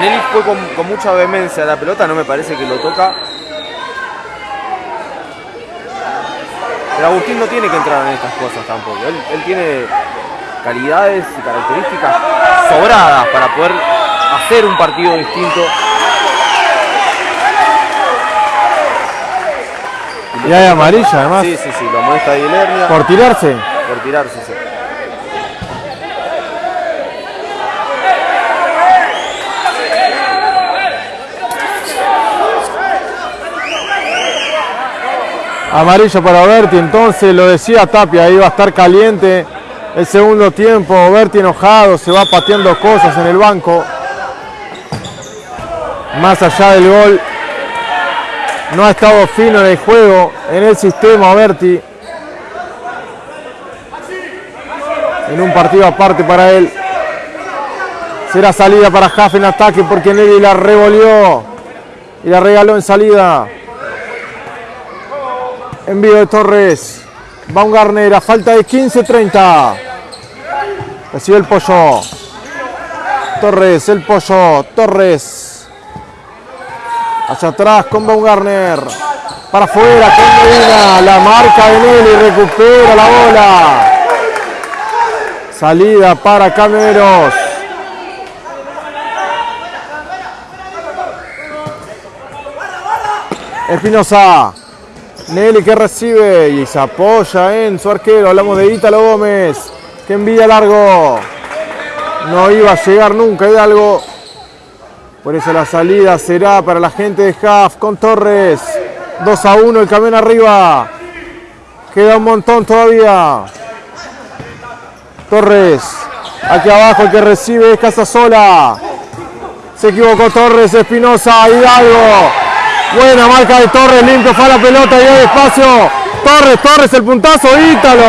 Nelly fue con, con mucha vehemencia la pelota, no me parece que lo toca. Pero Agustín no tiene que entrar en estas cosas tampoco. Él, él tiene calidades y características sobradas para poder hacer un partido distinto. Y hay amarilla además. Sí, sí, sí, lo molesta Lernia Por tirarse. por tirarse. sí. Amarillo para Oberti, entonces lo decía Tapia, iba a estar caliente el segundo tiempo. Oberti enojado, se va pateando cosas en el banco. Más allá del gol, no ha estado fino en el juego, en el sistema Oberti. En un partido aparte para él. Será salida para Jaff en ataque porque Nelly la revolvió y la regaló en salida. Envío de Torres. Baumgartner a falta de 15-30. Recibe el pollo. Torres, el pollo. Torres. Hacia atrás con Baumgartner. Para afuera con Medina. La marca de Nelly. Recupera la bola. Salida para Cameros. Espinosa. Nelly que recibe y se apoya en su arquero. Hablamos de Ítalo Gómez. Que envía largo. No iba a llegar nunca Hidalgo. Por eso la salida será para la gente de Haft con Torres. 2 a 1 el camión arriba. Queda un montón todavía. Torres. Aquí abajo el que recibe es Casasola. Se equivocó Torres, Espinosa, Hidalgo. Buena marca de Torres, limpio fue la pelota y hay espacio. Torres, Torres, el puntazo, Ítalo.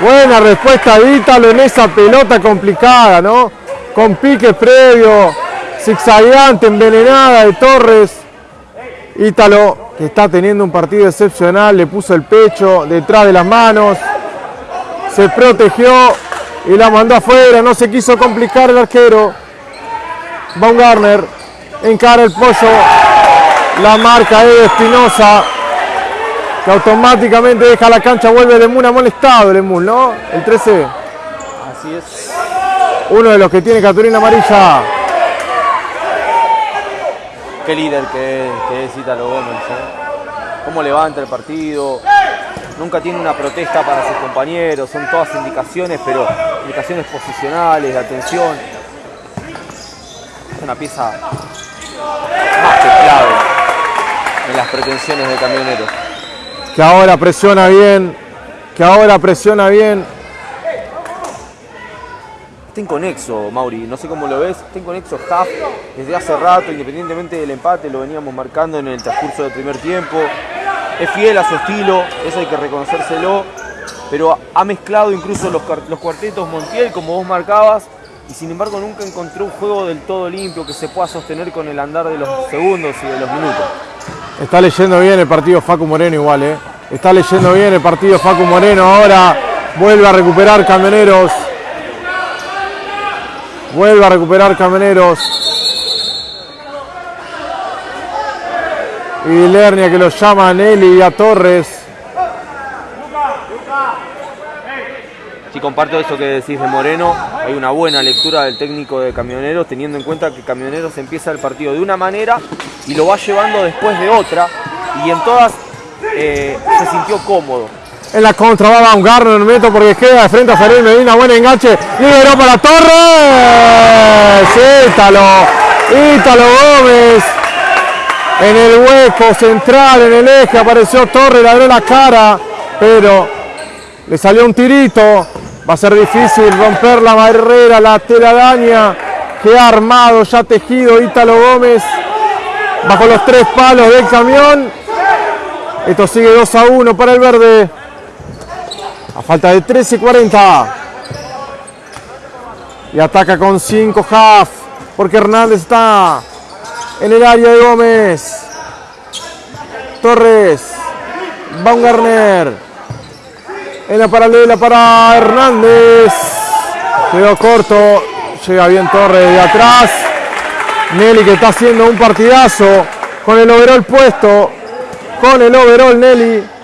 Buena respuesta de Ítalo en esa pelota complicada, ¿no? Con pique previo, zigzagueante, envenenada de Torres. Ítalo, que está teniendo un partido excepcional, le puso el pecho detrás de las manos, se protegió y la mandó afuera, no se quiso complicar el arquero. Baumgartner encara el pollo, la marca de Espinosa, que automáticamente deja la cancha, vuelve Lemún molestado, Lemún, ¿no? El 13, Así es. Uno de los que tiene cartulina amarilla. Qué líder que es, que es Ítalo Gómez. ¿eh? Cómo levanta el partido. Nunca tiene una protesta para sus compañeros. Son todas indicaciones, pero indicaciones posicionales, de atención. Es una pieza más que clave en las pretensiones de camioneros. que ahora presiona bien, que ahora presiona bien. Está inconexo, Mauri, no sé cómo lo ves, está inconexo Huff desde hace rato, independientemente del empate, lo veníamos marcando en el transcurso del primer tiempo. Es fiel a su estilo, eso hay que reconocérselo, pero ha mezclado incluso los, los cuartetos Montiel, como vos marcabas, y sin embargo nunca encontró un juego del todo limpio que se pueda sostener con el andar de los segundos y de los minutos. Está leyendo bien el partido Facu Moreno igual, ¿eh? Está leyendo bien el partido Facu Moreno. Ahora vuelve a recuperar Camioneros. Vuelve a recuperar Camioneros. Y Lernia que lo llama a Nelly y a Torres. Sí, comparto eso que decís de Moreno. Hay una buena lectura del técnico de Camioneros, teniendo en cuenta que Camioneros empieza el partido de una manera y lo va llevando después de otra. Y en todas eh, se sintió cómodo. En la contra va Baumgartner, en el metro porque queda de frente a Ferrer Medina, buen enganche, liberó para Torres, Ítalo, Ítalo Gómez, en el hueco central, en el eje, apareció Torres, le abrió la cara, pero le salió un tirito, va a ser difícil romper la barrera, la telaraña que ha armado, ya tejido Ítalo Gómez, bajo los tres palos del camión, esto sigue 2 a 1 para el verde. A falta de 13.40. Y ataca con 5 half. Porque Hernández está en el área de Gómez. Torres. Baumgartner. En la paralela para Hernández. Quedó corto. Llega bien Torres de atrás. Nelly que está haciendo un partidazo. Con el overall puesto. Con el overall Nelly.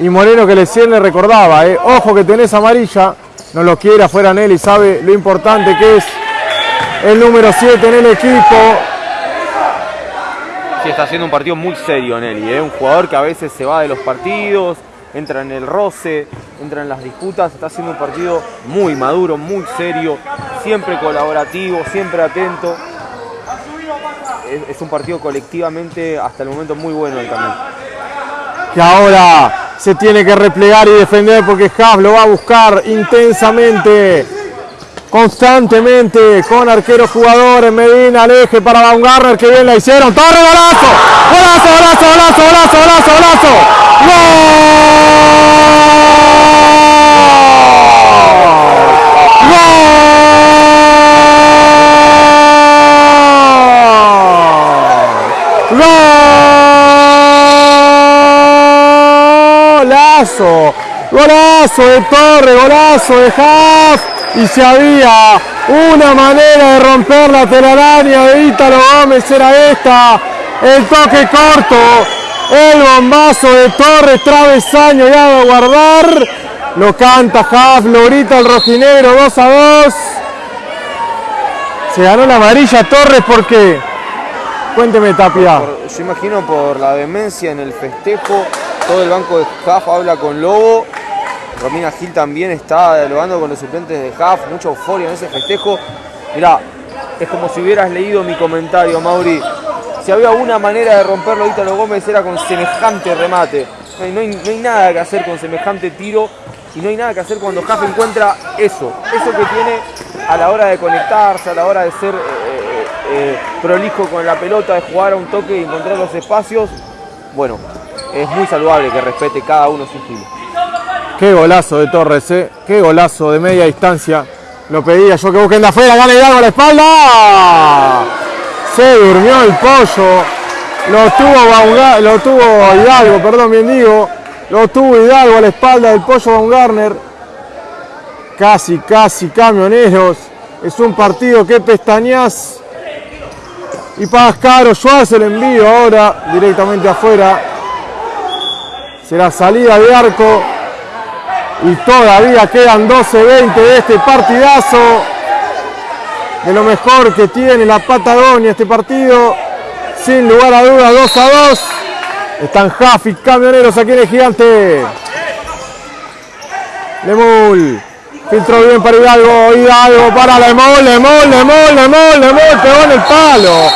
Y Moreno que le le recordaba. eh, Ojo que tenés amarilla. No lo quiere afuera Nelly. Sabe lo importante que es el número 7 en el equipo. Sí, está haciendo un partido muy serio Nelly, ¿eh? un jugador que a veces se va de los partidos, entra en el roce, entra en las disputas, está haciendo un partido muy maduro, muy serio, siempre colaborativo, siempre atento. Es, un partido colectivamente hasta el momento muy bueno del también. Que ahora se tiene que replegar y defender porque Haas lo va a buscar intensamente, constantemente, con arqueros jugadores, Medina, al eje para Baumgartner, que bien la hicieron, Torre, golazo, golazo, golazo, golazo, golazo, golazo, golazo, ¡Gol! Golazo, de Torre, golazo de Haas. Y si había una manera de romper la telaraña de Ítalo Gómez era esta. El toque corto, el bombazo de Torres, travesaño y a guardar. Lo canta Haas, lo grita el rojinegro 2 a 2. Se ganó la amarilla Torres porque. Cuénteme Tapia. Yo imagino por la demencia en el festejo, todo el banco de Jaf habla con Lobo. Romina Gil también está dialogando con los suplentes de Jaf, mucha euforia en ese festejo. Mirá, es como si hubieras leído mi comentario, Mauri. Si había una manera de romperlo Ítalo Gómez era con semejante remate. No hay, nada que hacer con semejante tiro y no hay nada que hacer cuando Jaf encuentra eso. Eso que tiene a la hora de conectarse, a la hora de ser eh, eh, prolijo con la pelota, de jugar a un toque y encontrar los espacios. Bueno, es muy saludable que respete cada uno su estilo. Qué golazo de Torres, ¿eh? Qué golazo de media distancia. Lo pedía yo que busquen de afuera, gana Hidalgo a la espalda. Se durmió el pollo. Lo tuvo, Baumga- lo tuvo Hidalgo, perdón, bien digo. Lo tuvo Hidalgo a la espalda del pollo Baumgartner. Casi, casi camioneros. Es un partido que pestañas. Y pagas caro. Schwarz el envío ahora directamente afuera. Será salida de arco. Y todavía quedan 12-20 de este partidazo. De lo mejor que tiene la Patagonia este partido. Sin lugar a dudas, 2 a 2. Están Jaffi, camioneros aquí en el gigante. Lemul. Filtró bien para Hidalgo. Hidalgo para Lemol, Lemol, Lemol, Lemol, Lemol. Pegó en el palo.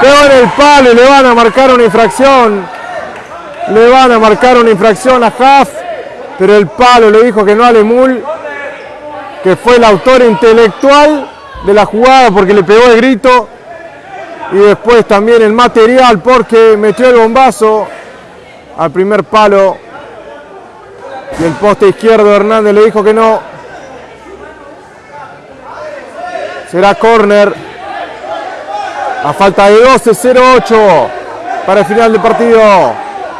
Pegó en el palo y le van a marcar una infracción. Le van a marcar una infracción a Haft, pero el palo le dijo que no a Lemul, que fue el autor intelectual de la jugada porque le pegó el grito y después también el material porque metió el bombazo al primer palo y el poste izquierdo Hernández le dijo que no. Será córner a falta de 12-08 para el final del partido.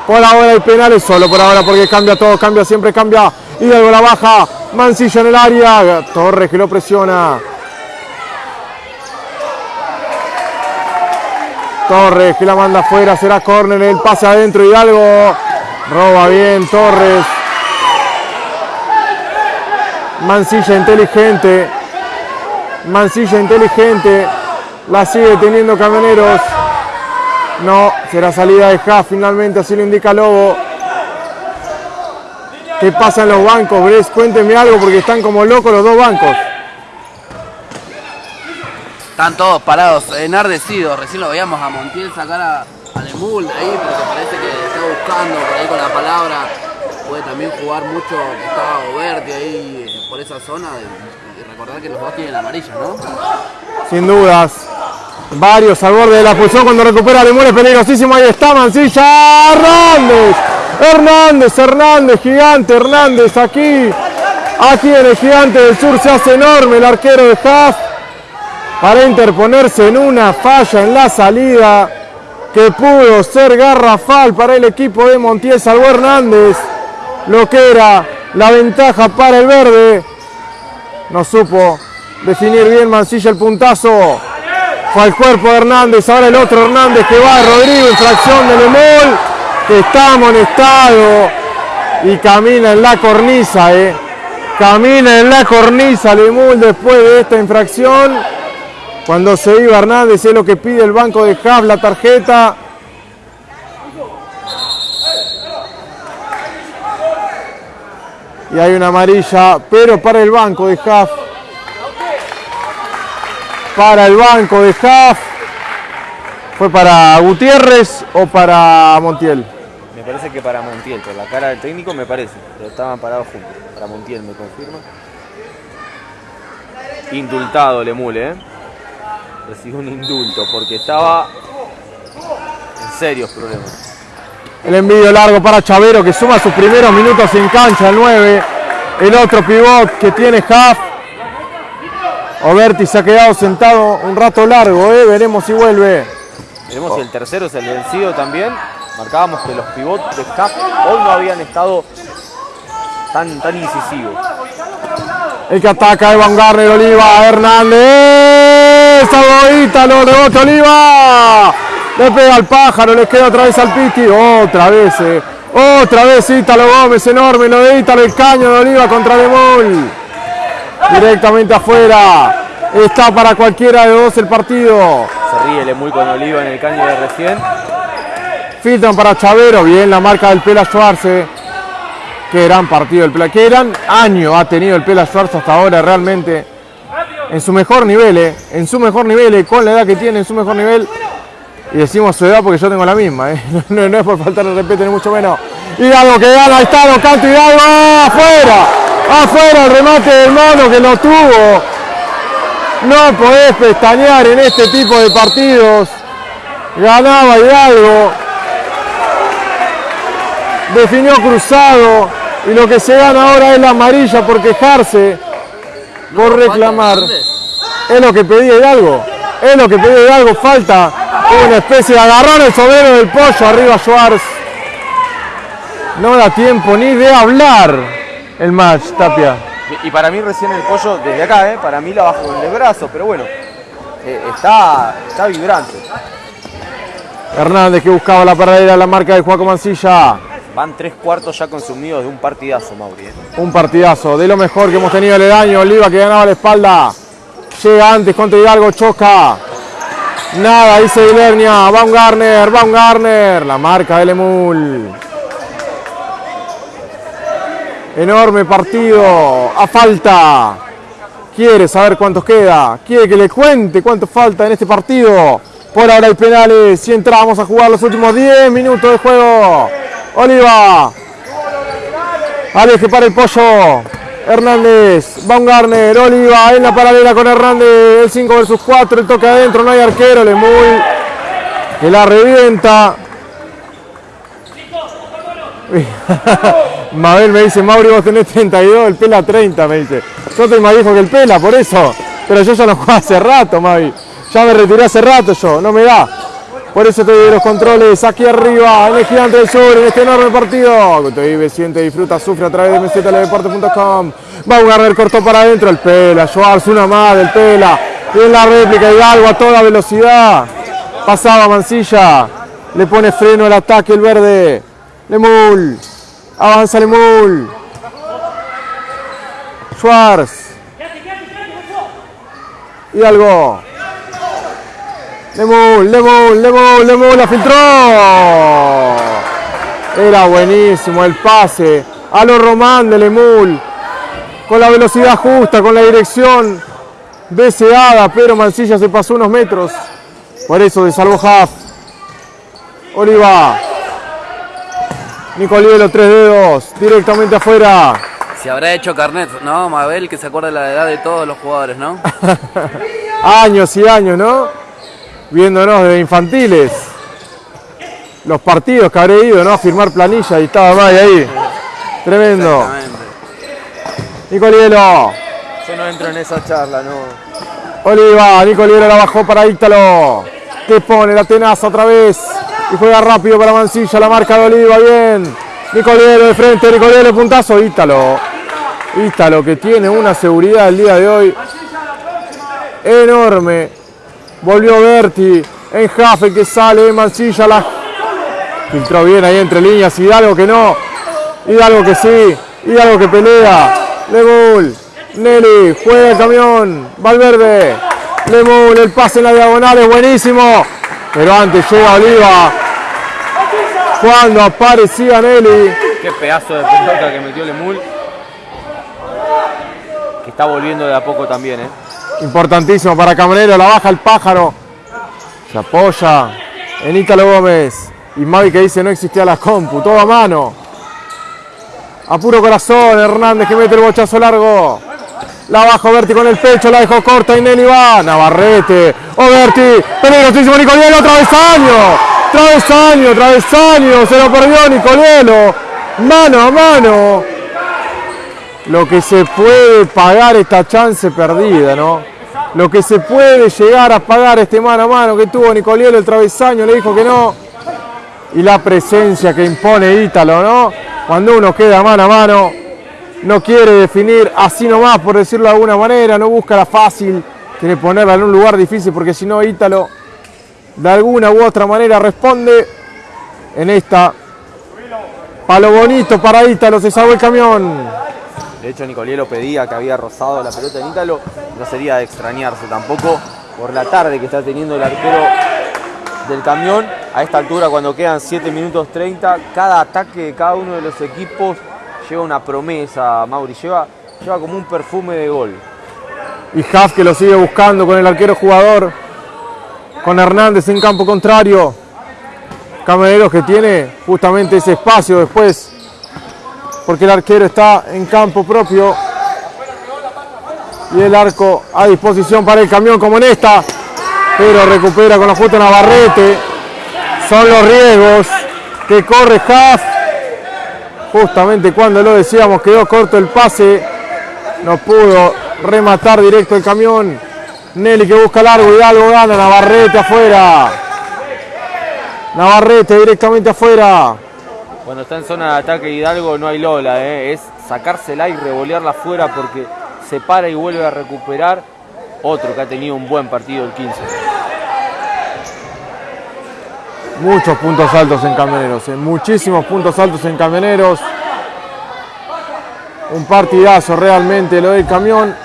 Por ahora hay penales, solo por ahora porque cambia todo, cambia siempre, cambia. Hidalgo la baja, Mancilla en el área, Torres que lo presiona. Torres que la manda afuera, será córner, el pase adentro, Hidalgo. Roba bien Torres. Mancilla inteligente. Mancilla inteligente. La sigue teniendo Camioneros. No, será salida de Haas finalmente, así lo indica Lobo. ¿Qué pasa en los bancos, Bres? Cuénteme algo porque están como locos los dos bancos. Están todos parados, enardecidos. Recién lo veíamos a Montiel sacar a, a Lemul ahí porque parece que está buscando por ahí con la palabra. Puede también jugar mucho, que estaba Oberti ahí por esa zona. Que los dos tienen ¿no? Sin dudas. Varios al borde de la posición cuando recupera Lemul es peligrosísimo. Ahí está Mancilla. Hernández. Hernández, Hernández, gigante Hernández aquí. Aquí en el gigante del sur se hace enorme el arquero de Haas para interponerse en una falla en la salida. que pudo ser garrafal para el equipo de Montiel. Salvó Hernández lo que era la ventaja para el verde. No supo definir bien Mancilla el puntazo. Fue al cuerpo de Hernández, ahora el otro Hernández que va, Rodrigo, infracción de Lemol, que está amonestado y camina en la cornisa, eh. Camina en la cornisa Lemul después de esta infracción. Cuando se iba Hernández es lo que pide el banco de Haas, la tarjeta. Y hay una amarilla, pero para el banco de Haas. Para el banco de Haas. ¿Fue para Gutiérrez o para Montiel? Me parece que para Montiel, por la cara del técnico me parece, pero estaban parados juntos. Para Montiel, me confirma. Indultado Lemule, ¿eh? Recibió un indulto porque estaba en serios problemas. El envío largo para Chavero que suma sus primeros minutos en cancha, el 9. El otro pivot que tiene Haas. Oberti se ha quedado sentado un rato largo, ¿eh? veremos si vuelve. Veremos si el tercero es el vencido también. Marcábamos que los pivots de CAF hoy no habían estado tan, tan incisivos. El que ataca Evan Garner, Oliva, Hernández. Salvo Ítalo, rebote Oliva. Le pega al pájaro, le queda otra vez al Piti. Otra vez, eh. otra vez Ítalo Gómez, enorme lo de Ítalo, el caño de Oliva contra Demol. Directamente afuera. Está para cualquiera de dos el partido. Se ríe muy con Oliva en el caño de recién. Filtran para Chavero, bien la marca del Pela Schwarze. Qué gran partido el Pela, qué gran año ha tenido el Pela Schwarze hasta ahora realmente. En su mejor nivel, eh, en su mejor nivel, eh, con la edad que tiene, en su mejor nivel. Y decimos su edad porque yo tengo la misma, eh. no, no es por faltar el respeto ni mucho menos. Hidalgo que gana, ahí está, lo canto Hidalgo, afuera, afuera el remate del mono que lo tuvo. No podés pestañear en este tipo de partidos. Ganaba Hidalgo. Definió cruzado. Y lo que se gana ahora es la amarilla por quejarse, por reclamar. Es lo que pedía Hidalgo. Es lo que pedía Hidalgo. Falta una especie de agarrón el sobrero del pollo. Arriba Schwartz. No da tiempo ni de hablar el match, Tapia. Y para mí recién el pollo, desde acá, ¿eh? para mí la bajo con el brazo, pero bueno, eh, está, está vibrante. Hernández que buscaba la paradera, la marca de Juaco Mancilla. Van tres cuartos ya consumidos de un partidazo, Mauri. ¿eh? Un partidazo, de lo mejor que hemos tenido el año. Oliva que ganaba la espalda. Llega antes contra Hidalgo, choca. Nada, dice Guilhernia. Baumgartner, Baumgartner. La marca del Emul. Enorme partido. A falta. Quiere saber cuántos queda. Quiere que le cuente cuánto falta en este partido. Por ahora hay penales y entramos a jugar los últimos 10 minutos de juego. Oliva. Alex que para el pollo. Hernández, Baumgartner, Oliva en la paralela con Hernández. El 5 versus 4. El toque adentro. No hay arquero. Lemuy que la revienta. Mabel me dice, Mauri, vos tenés 32, el Pela 30, me dice. Yo te más viejo que el Pela, por eso. Pero yo ya no juego hace rato, Mavi. Ya me retiré hace rato yo, no me da. Por eso te doy los controles aquí arriba, en el Gigante del Sur, en este enorme partido. Vive, siente, disfruta, sufre a través de mzteledeporte.com. Baumgartner cortó para adentro el Pela, Schwarz, una más del Pela. En la réplica Hidalgo a toda velocidad. Pasaba Mancilla, le pone freno el ataque el verde. Lemul, avanza Lemul. Schwarz. Hidalgo. Lemul, Lemul, Lemul, Lemul, la filtró. Era buenísimo el pase a los Román de Lemul. Con la velocidad justa, con la dirección deseada, pero Mancilla se pasó unos metros. Por eso de salvo Half. Oliva. Nicolielo, tres dedos, directamente afuera. Se habrá hecho carnet, ¿no? Mabel, que se acuerda de la edad de todos los jugadores, ¿no? años y años, ¿no? Viéndonos desde infantiles. Los partidos que habré ido, ¿no? A firmar planilla y estaba May ahí. Tremendo. Nicolielo. Yo no entro en esa charla, no. Oliva, Nicolielo la bajó para Ítalo. Que pone la tenaza otra vez. Y juega rápido para Mancilla, la marca de Oliva, bien. Nicolielo de frente, Nicolielo, puntazo, Ítalo. Ítalo que tiene una seguridad el día de hoy enorme. Volvió Berti en Jaffe que sale, Mancilla la filtró bien ahí entre líneas, Hidalgo que no, Hidalgo que sí, Hidalgo que pelea, Lemul, Nelly, juega el camión, Valverde, Lemul, el pase en la diagonal es buenísimo, pero antes llega Oliva, cuando aparecía Nelly, Qué pedazo de pelota que metió Lemul. Que está volviendo de a poco también, ¿eh? Importantísimo para Camarero, la baja el pájaro, se apoya en Ítalo Gómez, y Mavi que dice no existía la compu, todo a mano. A puro corazón, Hernández que mete el bochazo largo. La bajo Berti con el pecho, la dejó corta y Nelly va. Navarrete. O Berti. Peligrosísimo Nicolielo, travesaño. Travesaño, travesaño. Se lo perdió Nicolielo. Mano a mano. Lo que se puede pagar esta chance perdida, ¿no? Lo que se puede llegar a pagar este mano a mano que tuvo Nicolielo, el travesaño, le dijo que no y la presencia que impone Ítalo, ¿no? Cuando uno queda mano a mano, no quiere definir así nomás, por decirlo de alguna manera, no busca la fácil, quiere ponerla en un lugar difícil, porque si no Ítalo de alguna u otra manera responde en esta. Palo bonito para Ítalo, se salvó el camión. De hecho, Nicolielo pedía que había rozado la pelota en Ítalo. No sería de extrañarse tampoco por la tarde que está teniendo el arquero del camión. A esta altura, cuando quedan 7 minutos 30, cada ataque de cada uno de los equipos lleva una promesa, Mauri. Lleva, lleva como un perfume de gol. Y Huff que lo sigue buscando con el arquero jugador. Con Hernández en campo contrario. Camareros que tiene justamente ese espacio después. Porque el arquero está en campo propio. Y el arco a disposición para el camión como en esta. Pero recupera con la justa Navarrete. Son los riesgos que corre Huff. Justamente cuando lo decíamos quedó corto el pase. No pudo rematar directo el camión. Nelly que busca largo, Hidalgo gana, Navarrete afuera. Navarrete directamente afuera. Cuando está en zona de ataque Hidalgo no hay Lola, ¿eh? es sacársela y revolearla afuera porque se para y vuelve a recuperar. Otro que ha tenido un buen partido el 15. Muchos puntos altos en camioneros, ¿eh? muchísimos puntos altos en camioneros. Un partidazo realmente lo del camión.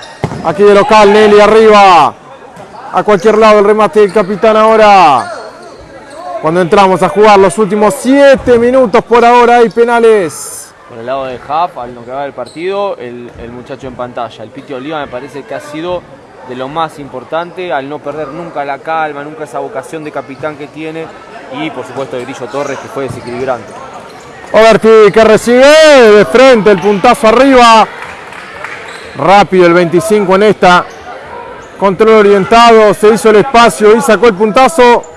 Aquí de local, Nelly arriba. A cualquier lado el remate del capitán ahora. Cuando entramos a jugar los últimos 7 minutos por ahora hay penales. Por el lado de Huff, al no quedar el partido, el, el muchacho en pantalla. El Piti Oliva me parece que ha sido de lo más importante al no perder nunca la calma, nunca esa vocación de capitán que tiene. Y por supuesto el Grillo Torres que fue desequilibrante. Overty que recibe de frente el puntazo arriba. Rápido el 25 en esta. Control orientado, se hizo el espacio y sacó el puntazo.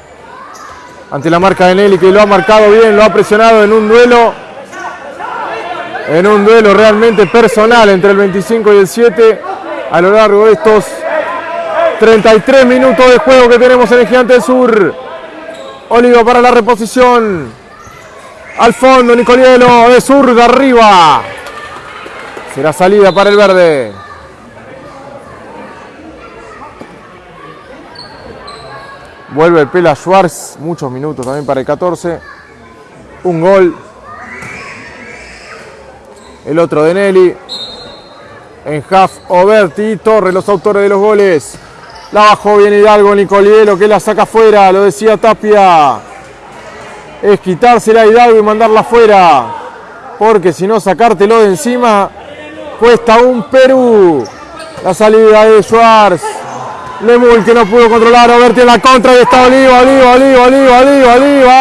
Ante la marca de Nelly que lo ha marcado bien, lo ha presionado en un duelo. En un duelo realmente personal entre el 25 y el 7 a lo largo de estos 33 minutos de juego que tenemos en el Gigante del Sur. Olivo para la reposición. Al fondo, Nicolielo de sur de arriba. Será salida para el verde. Vuelve el Pela Schwartz, muchos minutos también para el 14. Un gol. El otro de Nelly. En Half, Oberti y Torres, los autores de los goles. La bajó bien Hidalgo, Nicolielo que la saca afuera, lo decía Tapia. Es quitársela a Hidalgo y mandarla afuera. Porque si no, sacártelo de encima cuesta un Perú. La salida de Schwartz. Lemul que no pudo controlar, Oberti en la contra y está Oliva, Oliva, Oliva, Oliva, Oliva, Oliva.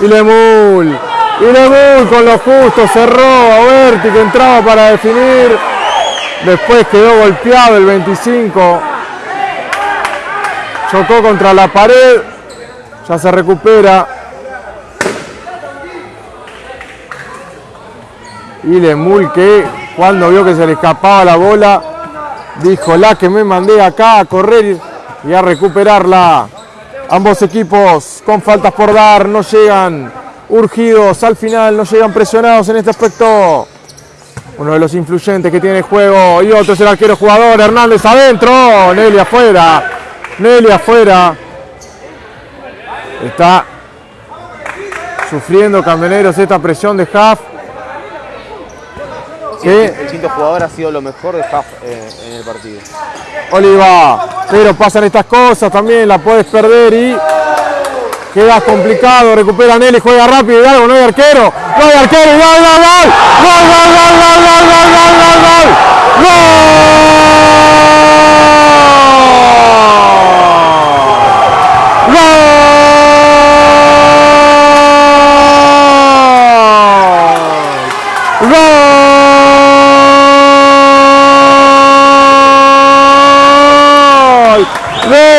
Y Lemul. Y Lemul con lo justo cerró a Oberti que entraba para definir. Después quedó golpeado el 25. Chocó contra la pared. Ya se recupera. Y Lemul que cuando vio que se le escapaba la bola, dijo la que me mandé acá a correr y a recuperarla. Ambos equipos con faltas por dar, no llegan urgidos al final, no llegan presionados en este aspecto. Uno de los influyentes que tiene el juego y otro es el arquero jugador, Hernández adentro, Nelly afuera, Nelly afuera. Está sufriendo Camioneros esta presión de Huff. Que El quinto jugador ha sido lo mejor de Huff eh, en el partido. Oliva, pero pasan estas cosas también, la puedes perder y queda complicado, recupera Nelly, juega rápido, Hidalgo, no hay arquero, no hay arquero, gol, gol, gol, gol, gol, gol, gol, gol, gol, gol, gol, gol, gol, gol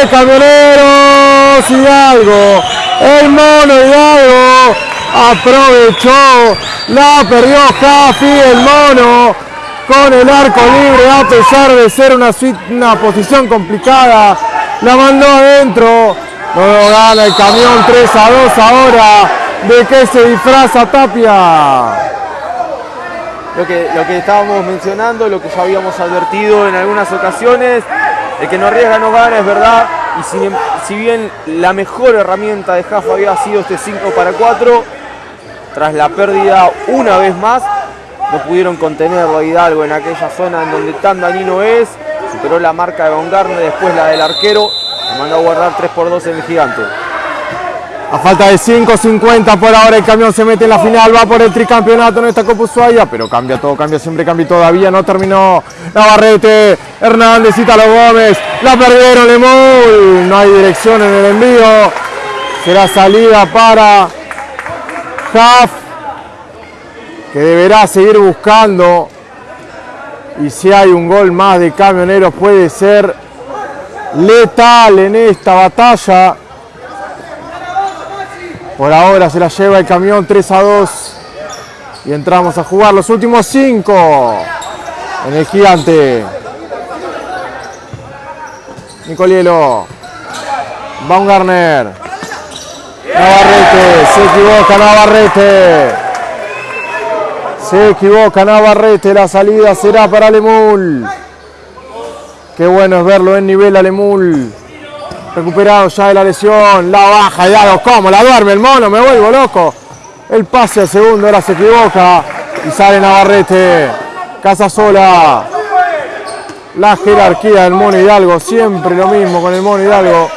de Camioneros Hidalgo. El mono Hidalgo aprovechó, la perdió Jaffi, el mono con el arco libre a pesar de ser una, una posición complicada. La mandó adentro. Luego gana el camión 3 a 2 ahora. ¿De qué se disfraza Tapia? Lo que, lo que estábamos mencionando, lo que ya habíamos advertido en algunas ocasiones, el que no arriesga no gana, es verdad. Y si, bien la mejor herramienta de Jafa había sido este 5 para 4, tras la pérdida una vez más, no pudieron contenerlo a Hidalgo en aquella zona en donde tan dañino es. Superó la marca de Bongarne, después la del arquero, lo mandó a guardar 3 por 2 en el gigante. A falta de 5.50 por ahora el camión se mete en la final, va por el tricampeonato en esta Copa Ushuaia, pero cambia todo, cambia siempre, cambia todavía no terminó. Navarrete, Hernández, Ítalo Gómez, la perdieron Lemul, no hay dirección en el envío, será salida para Jaf, que deberá seguir buscando y si hay un gol más de camioneros puede ser letal en esta batalla. Por ahora se la lleva el camión 3 a 2. Y entramos a jugar los últimos 5 en el gigante. Nicolielo. Baumgartner. Navarrete. Se equivoca Navarrete. Se equivoca Navarrete. La salida será para Lemul. Qué bueno es verlo en nivel a Lemul. Recuperado ya de la lesión. La baja Hidalgo. ¿Cómo? La duerme el mono. Me vuelvo loco. El pase al segundo. Ahora se equivoca. Y sale Navarrete. Casa sola. La jerarquía del mono Hidalgo. Siempre lo mismo con el mono Hidalgo.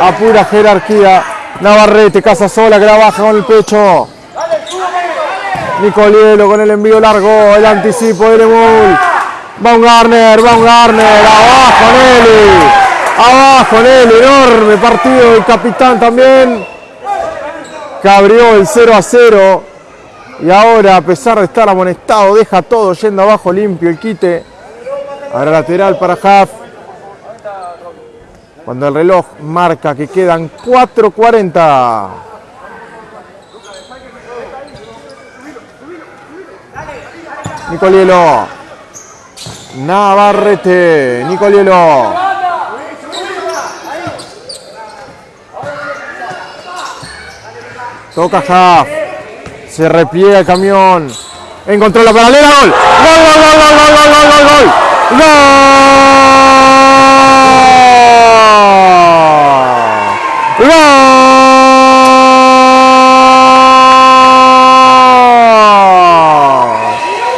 A pura jerarquía. Navarrete. Casa sola que la baja con el pecho. Nicolielo con el envío largo. El anticipo de Lemul. Baumgartner. Baumgartner. Abajo Nelly. Abajo Nelly. Enorme partido del capitán también. Que abrió el 0 a 0. Y ahora, a pesar de estar amonestado, deja todo yendo abajo limpio el quite. Ahora lateral para Huff. Cuando el reloj marca que quedan 4.40. Nicolielo. Navarrete. Nicolielo. Toca Huff. Se repliega el camión. Encontró la paralela. Gol. Gol, gol, gol, gol, gol, gol, gol, gol, gol. Gol.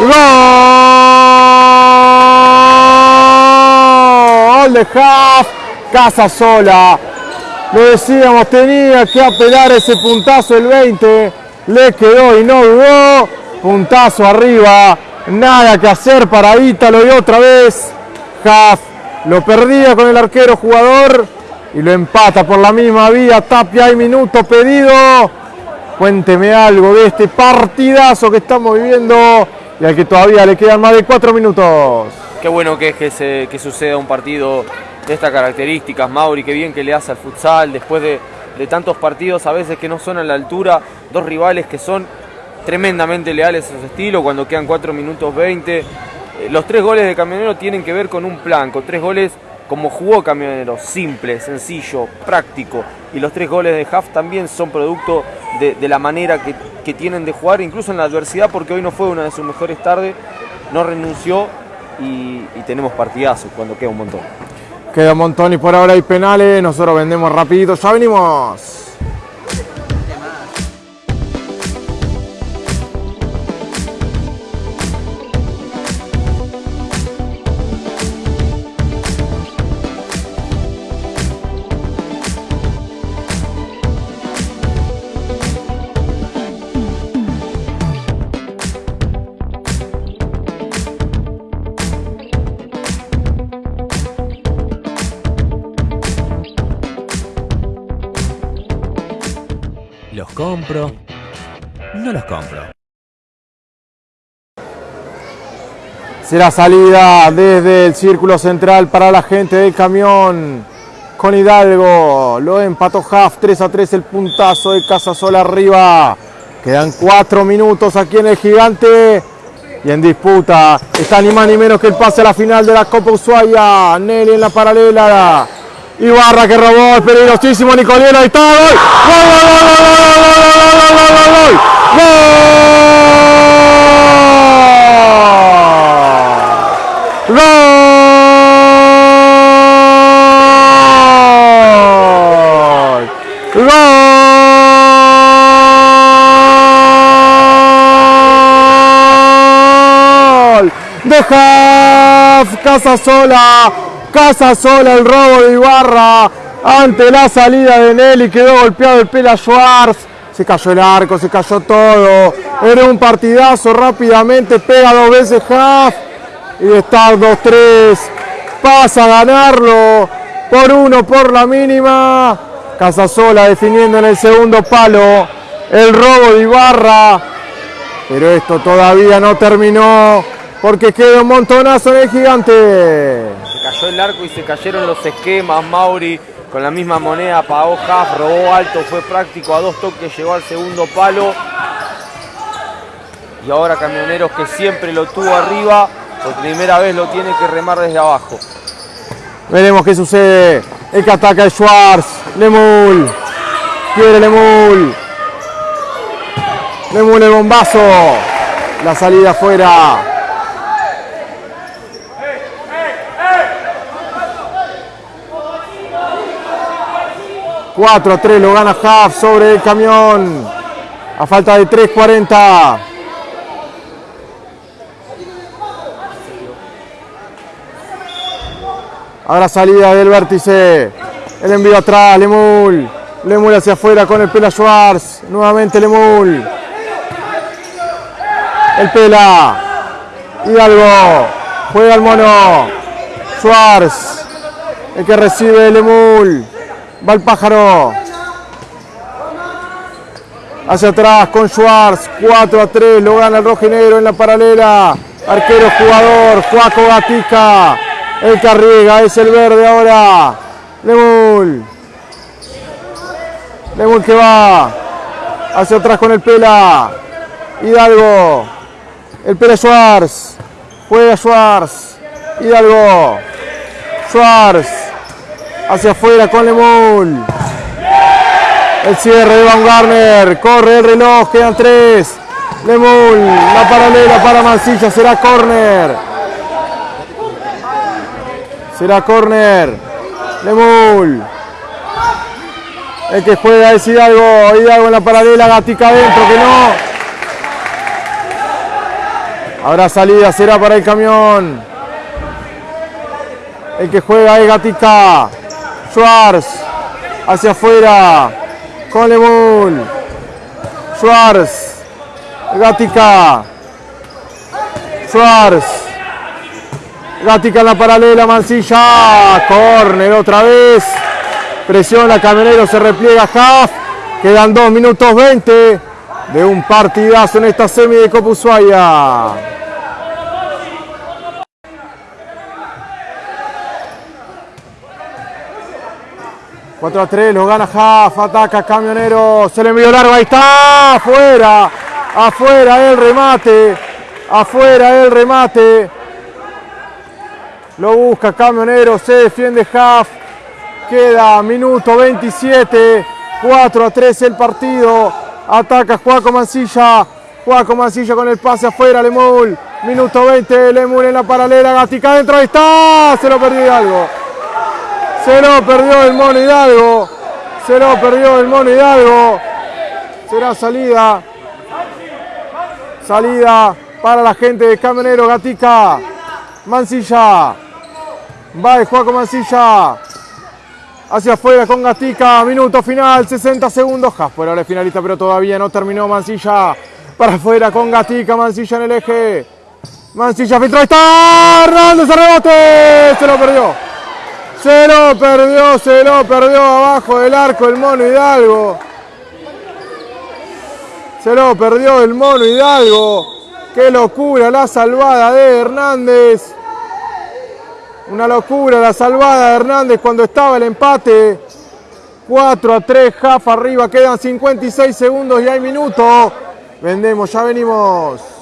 Gol. Gol de Huff. Casa sola. Lo decíamos, tenía que apelar ese puntazo el 20. Le quedó y no dudó. Puntazo arriba. Nada que hacer para Ítalo y otra vez. Huff lo perdía con el arquero jugador y lo empata por la misma vía. Tapia, hay minuto pedido. Cuénteme algo de este partidazo que estamos viviendo y al que todavía le quedan más de cuatro minutos. Qué bueno que es que, se, que suceda un partido de estas características, Mauri, qué bien que le hace al futsal después de, tantos partidos a veces que no son a la altura, dos rivales que son tremendamente leales a su estilo cuando quedan 4 minutos 20. Eh, Los tres goles de Camionero tienen que ver con un plan, con tres goles como jugó Camionero, simple, sencillo, práctico. Y los tres goles de Huff también son producto de, la manera que, tienen de jugar, incluso en la adversidad, porque hoy no fue una de sus mejores tardes, no renunció y tenemos partidazos cuando queda un montón. Queda un montón y por ahora hay penales. Nosotros vendemos rapidito. Ya venimos. Compro? No los compro. Será salida desde el círculo central para la gente del camión con Hidalgo. Lo empató Huff 3 a 3 el puntazo de Casasola arriba. Quedan 4 minutos aquí en el gigante. Y en disputa está ni más ni menos que el pase a la final de la Copa Ushuaia. Nelly en la paralela. Ibarra que robó el peligrosísimo Nicolino y está gol. ¡Gol, gol, gol, gol, gol, gol, gol, gol! Deja Casasola Casa Sola, el robo de Ibarra ante la salida de Nelly, quedó golpeado el Pela Schwartz, se cayó el arco, se cayó todo, era un partidazo, rápidamente pega dos veces Huff y estar 2-3 pasa a ganarlo por uno por la mínima. Casasola definiendo en el segundo palo el robo de Ibarra. Pero esto todavía no terminó porque queda un montonazo en gigante. Cayó el arco y se cayeron los esquemas. Mauri con la misma moneda pagó Huff, robó alto, fue práctico, a dos toques llegó al segundo palo. Y ahora Camioneros que siempre lo tuvo arriba, por primera vez lo tiene que remar desde abajo. Veremos qué sucede. El que ataca es Schwartz. Lemul. Quiere Lemul. Lemul el bombazo. La salida afuera. Cuatro a 3 lo gana Huff sobre el camión. A falta de 3.40. Ahora salida del vértice. El envío atrás, Lemul. Lemul hacia afuera con el Pela Schwartz. Nuevamente Lemul. El Pela. Hidalgo. Juega el mono. Schwartz. El que recibe Lemul. Va el pájaro. Hacia atrás con Schwartz. 4 a 3. Lo gana el rojo y negro en la paralela. Arquero jugador. Juaco Gatica. El que arriesga es el verde ahora. Lemul. Lemul que va. Hacia atrás con el Pela. Hidalgo. El Pela Schwartz. Juega Schwartz. Hidalgo. Schwartz. Hacia afuera con Lemul. El cierre de Van Garner. Corre el reloj. Quedan tres. Lemul. La paralela para Mancilla. Será córner. Será córner. Lemul. El que juega es Hidalgo. Hidalgo en la paralela. Gatica adentro. Que no. Habrá salida. Será para el camión. El que juega es Gatica. Schwartz. Hacia afuera. Con Lemul. Schwartz. Gatica. Schwartz. Gatica en la paralela, Mancilla, córner otra vez, presiona Camionero, se repliega Huff, quedan 2 minutos 20 de un partidazo en esta semi de Copa Ushuaia. ...4 a 3, lo gana Huff, ataca Camionero, se le envió largo, ahí está, afuera, afuera el remate, afuera el remate, Lo busca Camionero, se defiende Huff. Queda minuto 27. 4 a 3 el partido. Ataca Juaco Mancilla. Juaco Mancilla con el pase afuera, Lemul. Minuto 20, Lemul en la paralela. Gatica adentro, ahí está. Se lo perdió Hidalgo. Se lo perdió el mono Hidalgo. Se lo perdió el mono Hidalgo. Será salida. Salida para la gente de Camionero Gatica. Mancilla. Va de Juaco Mancilla. Hacia afuera con Gatica. Minuto final, 60 segundos. Jasper ahora es finalista, pero todavía no terminó Mancilla. Para afuera con Gatica. Mancilla en el eje. Mancilla filtró. Está. Hernández rebote. Se lo perdió. Se lo perdió, se lo perdió abajo del arco el mono Hidalgo. Se lo perdió el mono Hidalgo. Qué locura la salvada de Hernández. Una locura la salvada de Hernández cuando estaba el empate. 4 a 3, Jafa arriba, quedan 56 segundos y hay minuto. Vendemos, ya venimos.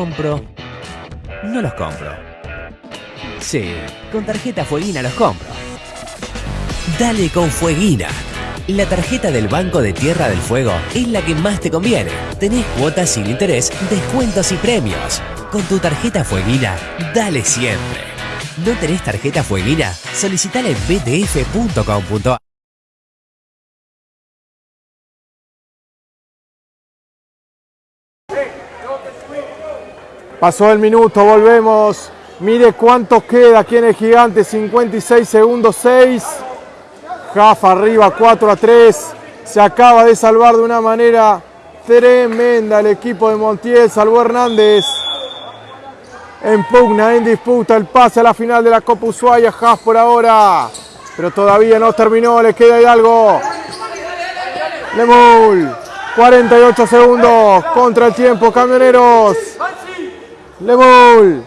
Compro? No los compro. Sí, con tarjeta Fueguina los compro. Dale con Fueguina. La tarjeta del Banco de Tierra del Fuego es la que más te conviene. Tenés cuotas sin interés, descuentos y premios. Con tu tarjeta Fueguina, dale siempre. ¿No tenés tarjeta Fueguina? Solicitala en btf.com.ar. Pasó el minuto, volvemos. Mire cuánto queda aquí en el gigante, 56 segundos 6. Jafa arriba 4 a 3. Se acaba de salvar de una manera tremenda el equipo de Montiel. Salvó Hernández. En pugna, en disputa, el pase a la final de la Copa Ushuaia. Haas por ahora. Pero todavía no terminó, le queda Hidalgo. Lemul. 48 segundos contra el tiempo, camioneros. Lemul.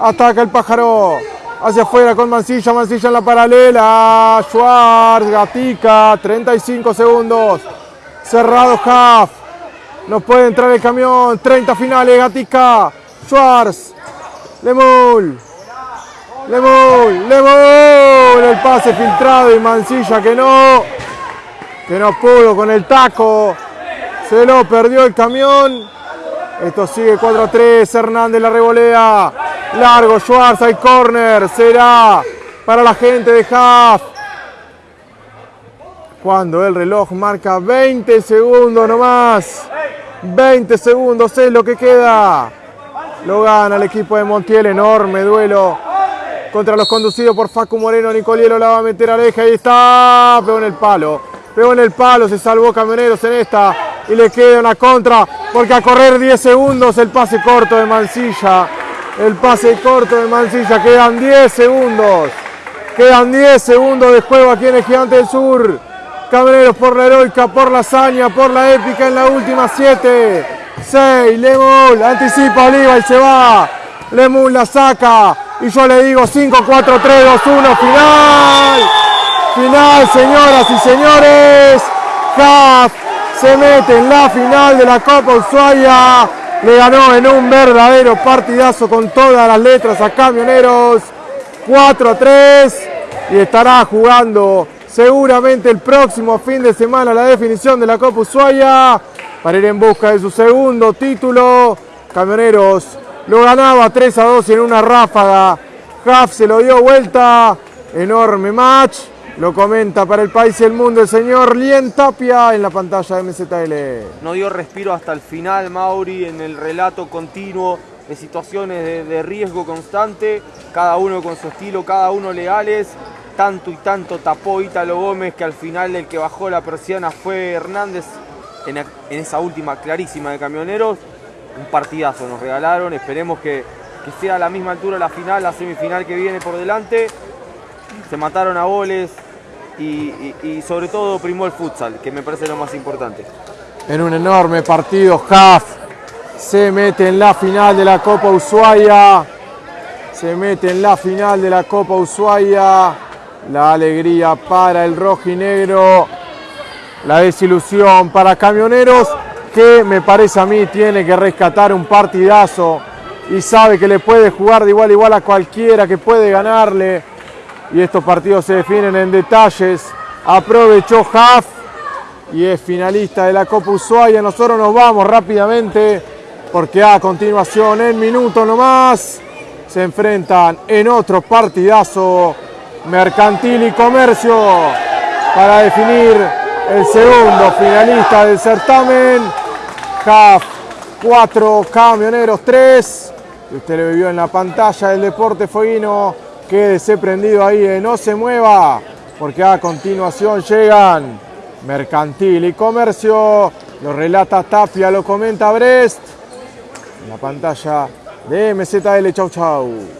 Ataca el pájaro. Hacia afuera con Mancilla. Mancilla en la paralela. Schwartz. Gatica. 35 segundos. Cerrado Half. No puede entrar el camión. 30 finales. Gatica. Schwartz. Lemul. Lemul. Lemul. El pase filtrado y Mancilla que no. Que no pudo con el taco. Se lo perdió el camión. Esto sigue 4 a 3. Hernández la revolea. Largo Schwartz. Hay corner. Será para la gente de Haaf. Cuando el reloj marca 20 segundos nomás. 20 segundos es lo que queda. Lo gana el equipo de Montiel. Enorme duelo contra los conducidos por Facu Moreno. Nicolielo la va a meter a Aleja. Ahí está. Pegó en el palo. Pegó en el palo. Se salvó Camioneros en esta. Y le queda una contra. Porque a correr 10 segundos el pase corto de Mancilla. El pase corto de Mancilla. Quedan 10 segundos. Quedan 10 segundos de juego aquí en el Gigante del Sur. Camioneros por la heroica, por la hazaña, por la épica en la última 7. 6. Lemul. Anticipa Oliva y se va. Lemul la saca. Y yo le digo 5, 4, 3, 2, 1. Final. Final, señoras y señores. Haas se mete en la final de la Copa Ushuaia. Le ganó en un verdadero partidazo con todas las letras a Camioneros. 4 a 3. Y estará jugando seguramente el próximo fin de semana la definición de la Copa Ushuaia. Para ir en busca de su segundo título. Camioneros lo ganaba 3 a 2 en una ráfaga. Huff se lo dio vuelta. Enorme match. Lo comenta para el país y el mundo el señor Lien Tapia en la pantalla de MZL. No dio respiro hasta el final Mauri en el relato continuo de situaciones de, riesgo constante, cada uno con su estilo, cada uno legales. Tanto y tanto tapó Ítalo Gómez que al final el que bajó la persiana fue Hernández en, en esa última clarísima de camioneros. Un partidazo nos regalaron, esperemos que que sea a la misma altura la final, la semifinal que viene por delante. Se mataron a goles y, sobre todo primó el futsal, que me parece lo más importante. En un enorme partido, Haf se mete en la final de la Copa Ushuaia. Se mete en la final de la Copa Ushuaia. La alegría para el rojinegro. La desilusión para Camioneros, que me parece a mí tiene que rescatar un partidazo y sabe que le puede jugar de igual a igual a cualquiera, que puede ganarle. Y estos partidos se definen en detalles. Aprovechó Haf y es finalista de la Copa Ushuaia. Nosotros nos vamos rápidamente porque a continuación, en minutos nomás, se enfrentan en otro partidazo Mercantil y Comercio para definir el segundo finalista del certamen. CAF 4, Camioneros 3. Y usted lo vivió en la pantalla del Deporte Fueguino. Quédese prendido ahí, eh, no se mueva, porque a continuación llegan Mercantil y Comercio. Lo relata Tapia, lo comenta Brest. En la pantalla de MZL. Chau, chau.